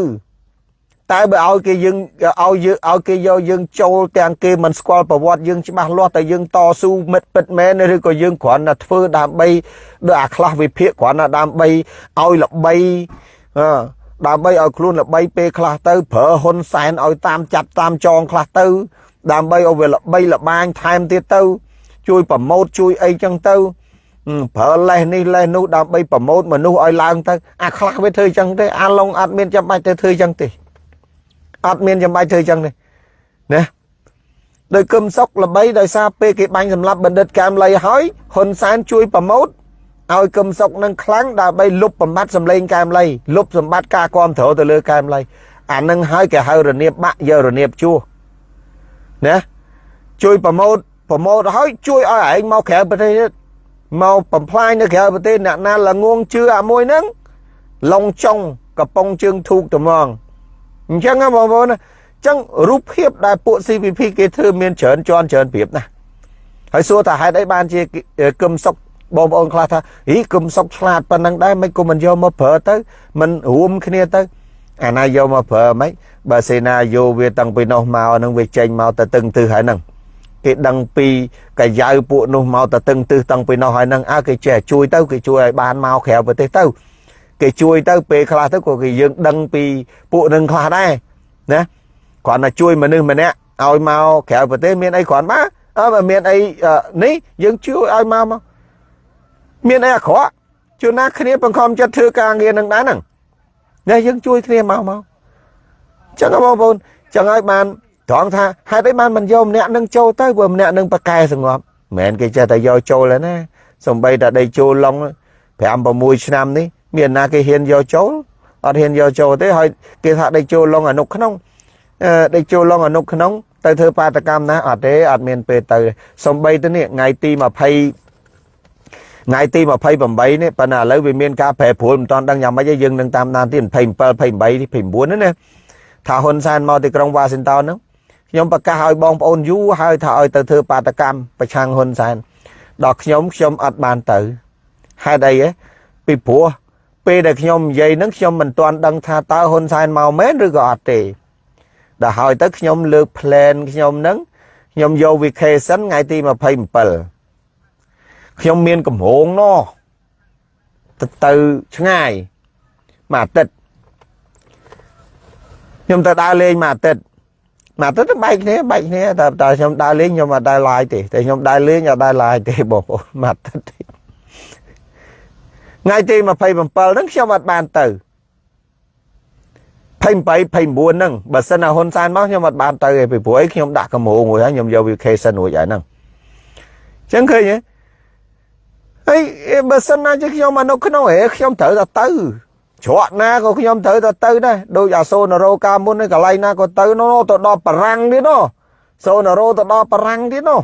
តែបើឲ្យគេយើងឲ្យយើងឲ្យគេយកយើងចូលទាំងគេមិនស្គាល់ប្រវត្តិយើងច្បាស់លាស់តែយើងតស៊ូមិត្តពិតមែនឬក៏យើងគ្រាន់តែធ្វើដើម្បីដូចអាខ្លះវិភាគគ្រាន់តែដើម្បីឲ្យល្បីអឺ ដើម្បីឲ្យខ្លួនល្បីពេលខ្លះទៅប្រើហ៊ុនសែនឲ្យតាមចាប់តាមចងខ្លះទៅ ដើម្បីឲ្យវាល្បីល្បាញថែមទៀតទៅ ជួយប្រម៉ូតជួយអីចឹងទៅប្រើលេសនេះលេសនោះដើម្បីប្រម៉ូតមនុស្សឲ្យឡើងទៅអាខ្លះវាធ្វើចឹងទេអាឡុងអត់មានចាំបាច់ទៅធ្វើចឹងទេអត់មានចាំបាច់ធ្វើចឹងទេណាដោយគឹមសុកល្បីដោយសារពេលគេបាញ់សម្លាប់បណ្ឌិតកែមលីហើយហ៊ុនសែនជួយប្រម៉ូត ឲ្យកឹមសុកនឹងខ្លាំងដើម្បីលុបបំបត្តិសម្លេងកែមលីលុបសម្បត្តិការគ្រប់គ្រងទៅលើកែមលីអានឹងហើយគេហៅរនៀបបាក់យករនៀបជួណាជួយប្រម៉ូតប្រម៉ូតហើយជួយឲ្យឯងមកក្រៅប្រទេសទៀតមកបំផ្លាញនៅក្រៅប្រទេសអ្នកណាល្ងងជឿអាមួយហ្នឹងឡុងចុងកំប៉ុងជើងធូកត្មងអញ្ចឹងបងប្អូនអញ្ចឹងរូបភាពដែលពួក CVP គេធ្វើមានច្រើនជាន់ច្រើនប្រៀបណាហើយសួរថាហេតុអីបានជាគឹមសុក បងប្អូនខ្លះថាហីគឹមសុកឆ្លាតប៉ុណ្ណឹងដែរមិនក៏មិនយកមកប្រើទៅមិនរួមគ្នាទៅអាណាយកមកប្រើមិនបើសេណាយកវាតាំងពីនោះមកនឹងវាចេញមកទៅតឹងទិសហើយហ្នឹងគេដឹងពីកាយៅពួកនោះមកទៅតឹងទិសតាំងពីនោះហើយហ្នឹងអើគេចេះជួយទៅគេជួយឲ្យបានមកក្រៅប្រទេសទៅគេជួយទៅពេលខ្លះទៅក៏គេយើងដឹងពីពួកនឹងខ្លះដែរណាគ្រាន់តែជួយមនុស្សម្នាក់ឲ្យមកក្រៅប្រទេសមានអីគ្រាន់មកអើមានអីនេះយើងជួយឲ្យមកមក មានអីអាក្រក់ជួនណាគ្នាបង្ខំចិត្តធ្វើការងារនឹងដែរហ្នឹងនេះយើងជួយគ្នាមកមកចឹងបងប្អូនចឹងហើយបានត្រង់ថាហេតុអីបានមិនយកម្នាក់នឹងចូលទៅព្រោះម្នាក់នឹងប្រកែសងប់មិនមែនគេចេះតែយកចូលទេណាសំបីតែដីចូលឡុង5 6ឆ្នាំនេះមានណាគេហ៊ានយកចូលអត់ហ៊ានយកចូលទេហើយគេថាដេកចូលឡងអនុក្នុងដេកចូលឡងអនុក្នុងទៅធ្វើបាតកម្មណាអត់ទេអត់មានពេលទៅសំបីទៅនេះថ្ងៃទី20 ថ្ងៃទី28នេះប៉ុន្តែឥឡូវវាមានការប្រែប្រួលមិនតាន់ដឹងយ៉ាងម៉េចទេយើងនឹងតាមដានទៀត27 28 29នេះណាថាហ៊ុនសែនមកទីក្រុងវ៉ាស៊ីនតោនហ្នឹងខ្ញុំប្រកាសឲ្យបងប្អូនយូរហើយថាឲ្យទៅធ្វើបាតកម្មប្រឆាំងហ៊ុនសែនដល់ខ្ញុំខ្ញុំអត់បានទៅហេតុអីហ៎ពីព្រោះពេលដែលខ្ញុំនិយាយហ្នឹងខ្ញុំមិនទាន់ដឹងថាតើហ៊ុនសែនមកមែនឬក៏អត់ទេដល់ហើយទៅខ្ញុំលើក plan ខ្ញុំហ្នឹងខ្ញុំយក vacation ថ្ងៃទី27 ខ្ញុំមានកម្រងណោះទៅទៅឆ្ងាយមួយអាទិត្យខ្ញុំទៅដើរលេងមួយអាទិត្យមួយអាទិត្យទៅបែកគ្នាបែកគ្នាតែតែខ្ញុំដើរលេងខ្ញុំអត់ដើរឡាយទេតែខ្ញុំដើរលេងអត់ដើរឡាយទេបងប្អូនមួយអាទិត្យថ្ងៃទី27ហ្នឹងខ្ញុំអត់បានទៅ28 29ហ្នឹងបើសិនណាហ៊ុនសែនមកខ្ញុំអត់បានទៅទេពីព្រោះអីខ្ញុំដាក់កម្រងរួចហើយខ្ញុំយក vacation រួចហើយហ្នឹងអញ្ចឹងឃើញទេ ហើយបើសិនណាជាខ្ញុំមកនៅក្នុងហេខ្ញុំត្រូវតែទៅច្រកណាក៏ខ្ញុំត្រូវតែទៅដែរដូចអាសូណារ៉ូកាមុននេះកន្លែងណាក៏ទៅនោះទៅដល់បារាំងទៀតនោះសូណារ៉ូទៅដល់បារាំងទៀតនោះ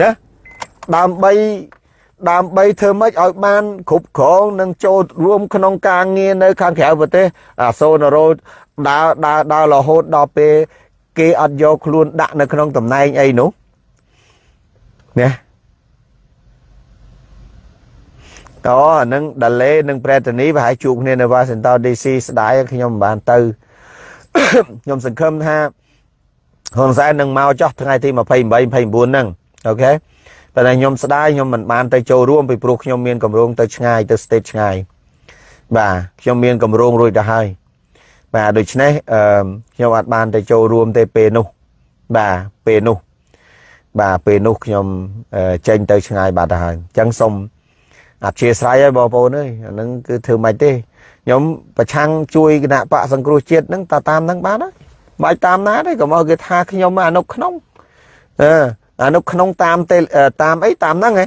ណាដើម្បីដើម្បីធ្វើម៉េចឲ្យបានគ្រប់គ្រងនិងចូលរួមក្នុងការងារនៅ ខាងក្រៅប្រទេសអាសូណារ៉ូដើរដើរដើររហូតដល់ពេលគេអត់យកខ្លួនដាក់នៅក្នុងតំណែងអីនោះណា អូអានឹងដាឡេនិងប្រេតនីប្រហែលជួបគ្នានៅ Washington DC ស្ដាយខ្ញុំមិនបានទៅខ្ញុំសង្ឃឹមថាហ៊ុនសែននឹងមកចោះថ្ងៃទី28 29ហ្នឹងអូខេតែខ្ញុំស្ដាយខ្ញុំមិនបានទៅចូលរួមពីព្រោះខ្ញុំមានកម្រងទៅឆ្ងាយទៅ state ឆ្ងាយបាទខ្ញុំមានកម្រងរួចទៅហើយបាទដូច្នេះអឺខ្ញុំអាចបានទៅចូលរួមទេពេលនោះបាទពេលនោះបាទពេលនោះខ្ញុំចេញទៅឆ្ងាយបាត់ទៅហើយអញ្ចឹងសូម អធិស្ឋានហើយបងប្អូនអើយអានឹងគឺធ្វើមិនទេខ្ញុំប្រឆាំងជួយគណៈបកសង្គ្រោះជាតិហ្នឹងតាតាមហ្នឹងបានហើយបាច់តាមណាទេកុំឲ្យគេថាខ្ញុំអនុក្នុងអឺអនុក្នុងតាមទេតាមអីតាមហ្នឹងហ៎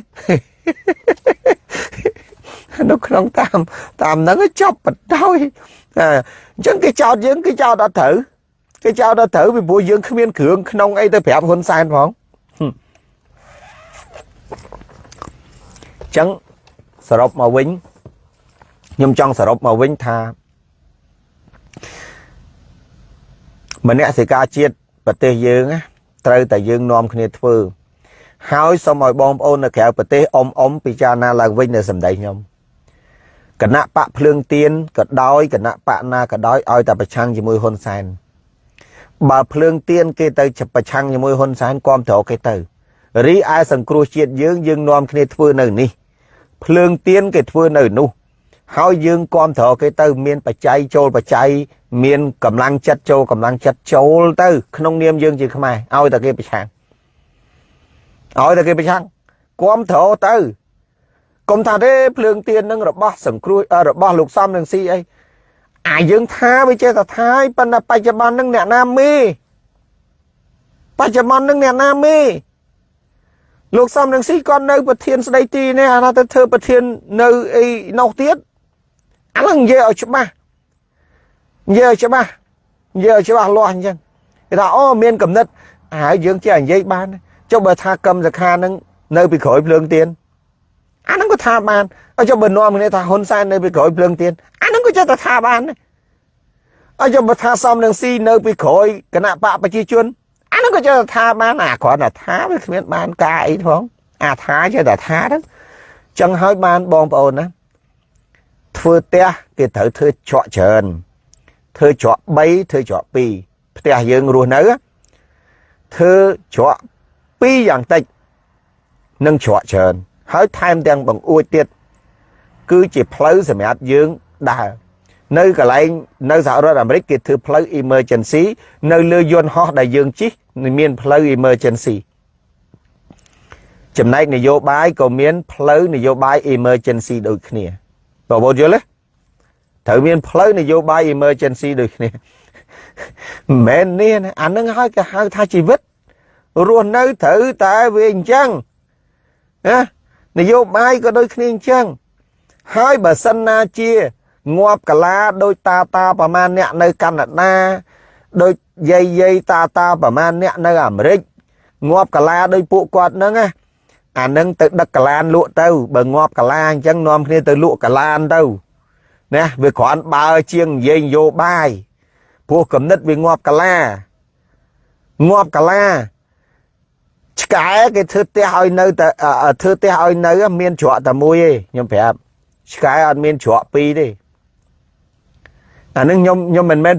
នៅក្នុងតាមតាមហ្នឹងចប់បដោយអញ្ចឹងគេចោតយើងគេចោតអត់ត្រូវគេចោតអត់ត្រូវពីព្រោះយើងគ្មានគ្រឿងក្នុងអីទៅប្រាប់ហ៊ុនសែនផងអញ្ចឹង សរុបមកវិញខ្ញុំចង់សរុបមកវិញថាមនសិការជាតិប្រទេសយើងត្រូវតែយើងនាំគ្នាធ្វើ ហើយសូមឲ្យបងប្អូននៅក្រៅប្រទេសអ៊ំអ៊ំពិចារណាឡើងវិញនៅសម្ដីខ្ញុំគណៈបកភ្លើងទៀនក៏ដោយគណៈបកណាក៏ដោយឲ្យតែប្រឆាំងជាមួយហ៊ុនសែនបើភ្លើងទៀនគេទៅប្រឆាំងជាមួយហ៊ុនសែនគាំទ្រគេទៅរីឯសង្គ្រោះជាតិយើងយើងនាំគ្នាធ្វើនៅនេះ ភ្លើងទៀនគេធ្វើនៅនោះ ហើយយើងគ្រប់គ្រងគេទៅមានបច្ច័យចូលបច្ច័យមានកម្លាំងចិត្តចូលកម្លាំងចិត្តចូលទៅ ក្នុងនាមយើងជាខ្មែរឲ្យតែគេប្រឆាំងឲ្យតែគេប្រឆាំងគ្រប់គ្រងទៅកុំថាទេភ្លើងទៀននឹងរបស់សង្គ្រោះរបស់លោកសំនឹងស៊ីអីអាយើងថាវាចេះតែថាយប៉ុន្តែបច្ចុប្បន្ននឹងអ្នកណាមេបច្ចុប្បន្ននឹងអ្នកណាមេ លោកសំនឹងស៊ីគាត់នៅប្រធានស្ដីទីនេះអាណាទៅធ្វើប្រធាននៅអីនោះទៀតអាហ្នឹងនិយាយឲ្យច្បាស់និយាយឲ្យច្បាស់និយាយឲ្យច្បាស់លាស់អញ្ចឹងគេថាអូមានកំណត់ហើយយើងចេះនិយាយបានចុះបើថាកម្មសខានឹងនៅពីក្រោយភ្លើងទៀនអាហ្នឹងក៏ថាបានហើយចុះបើនាំគ្នាថាហ៊ុនសែននៅពីក្រោយភ្លើងទៀនអាហ្នឹងក៏ចេះតែថាបានហើយចុះបើថាសំនឹងស៊ីនៅពីក្រោយគណៈបកប្រជាជនអា ហ្នឹងក៏ចេះតែថាបានអាគ្រាន់តែថាវាគ្មានបានការអីផងអាថាចេះតែថាហ្នឹងចឹងហើយបានបងប្អូនណាធ្វើផ្ទះគេត្រូវធ្វើច្រកច្រើនធ្វើច្រក3ធ្វើច្រក2ផ្ទះយើងរស់នៅធ្វើច្រក2យ៉ាងតិចនឹងច្រកច្រើនហើយថែមទាំងបង្អួចទៀតគឺជាផ្លូវសម្រាប់យើងដើរ នៅកន្លែងនៅសហរដ្ឋអាមេរិកគេធ្វើផ្លូវ emergency នៅលើយន្តហោះដែលយើងជិះមានផ្លូវ emergency ចំណែកនយោបាយក៏មានផ្លូវនយោបាយ emergency ដូចគ្នាបងប្អូនយល់ទេត្រូវមានផ្លូវនយោបាយ emergency ដូចគ្នាមិនមែននេះអានឹងហើយគេហៅថាជីវិតរស់នៅត្រូវតែវាអញ្ចឹងណានយោបាយក៏ដូចគ្នាអញ្ចឹងហើយបើសិនណាជា ងាប់កាឡាដោយតាតាប្រមាណអ្នកនៅកាណាដាដោយយាយយាយតាតាប្រមាណអ្នកនៅអាមេរិកងាប់កាឡាដោយពួកគាត់ហ្នឹងណាអានឹងទៅដឹកកាឡានលក់ទៅបើងាប់កាឡាអញ្ចឹងនាំគ្នាទៅលក់កាឡានទៅណាវាគ្រាន់បើជាងនិយាយនយោបាយព្រោះកំណត់វាងាប់កាឡាងាប់កាឡាឆ្កែគេធ្វើផ្ទះឲ្យនៅតែធ្វើផ្ទះឲ្យនៅ មានច្រកតែមួយទេខ្ញុំប្រាប់ឆ្កែអត់មានច្រកពីរទេ អានឹងខ្ញុំខ្ញុំមិនមែន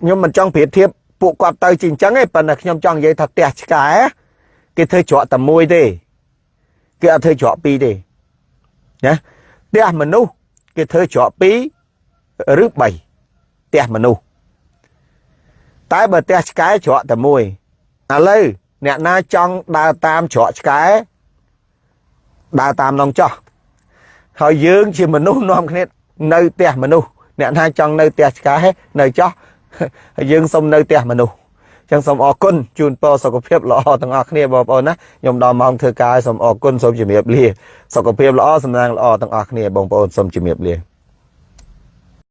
ខ្ញុំមិនចង់ប្រៀបធៀបពួកគាត់ទៅជាអញ្ចឹងទេប៉ុន្តែខ្ញុំចង់និយាយថាផ្ទះឆ្កែគេធ្វើច្រកតែមួយទេគេអត់ធ្វើច្រកពីរទេណាផ្ទះមនុស្សគេធ្វើច្រកពីរឬ3ផ្ទះមនុស្សតែបើផ្ទះឆ្កែច្រកតែមួយឥឡូវអ្នកណាចង់ដើរតាមច្រកឆ្កែដើរតាមនងចោះហើយយើងជាមនុស្សនាំគ្នានៅផ្ទះមនុស្ស អ្នកណាចង់នៅផ្ទះឆ្កែនៅចោះហើយយើងសុំនៅផ្ទះមនុស្សចឹងសូមអរគុណជូនពរសុខភាពល្អទាំងអស់គ្នាបងប្អូនណាខ្ញុំដល់ម៉ោងធ្វើការសូមអរគុណសូមជម្រាបលាសុខភាពល្អសំណាងល្អទាំងអស់គ្នាបងប្អូនសូមជម្រាបលា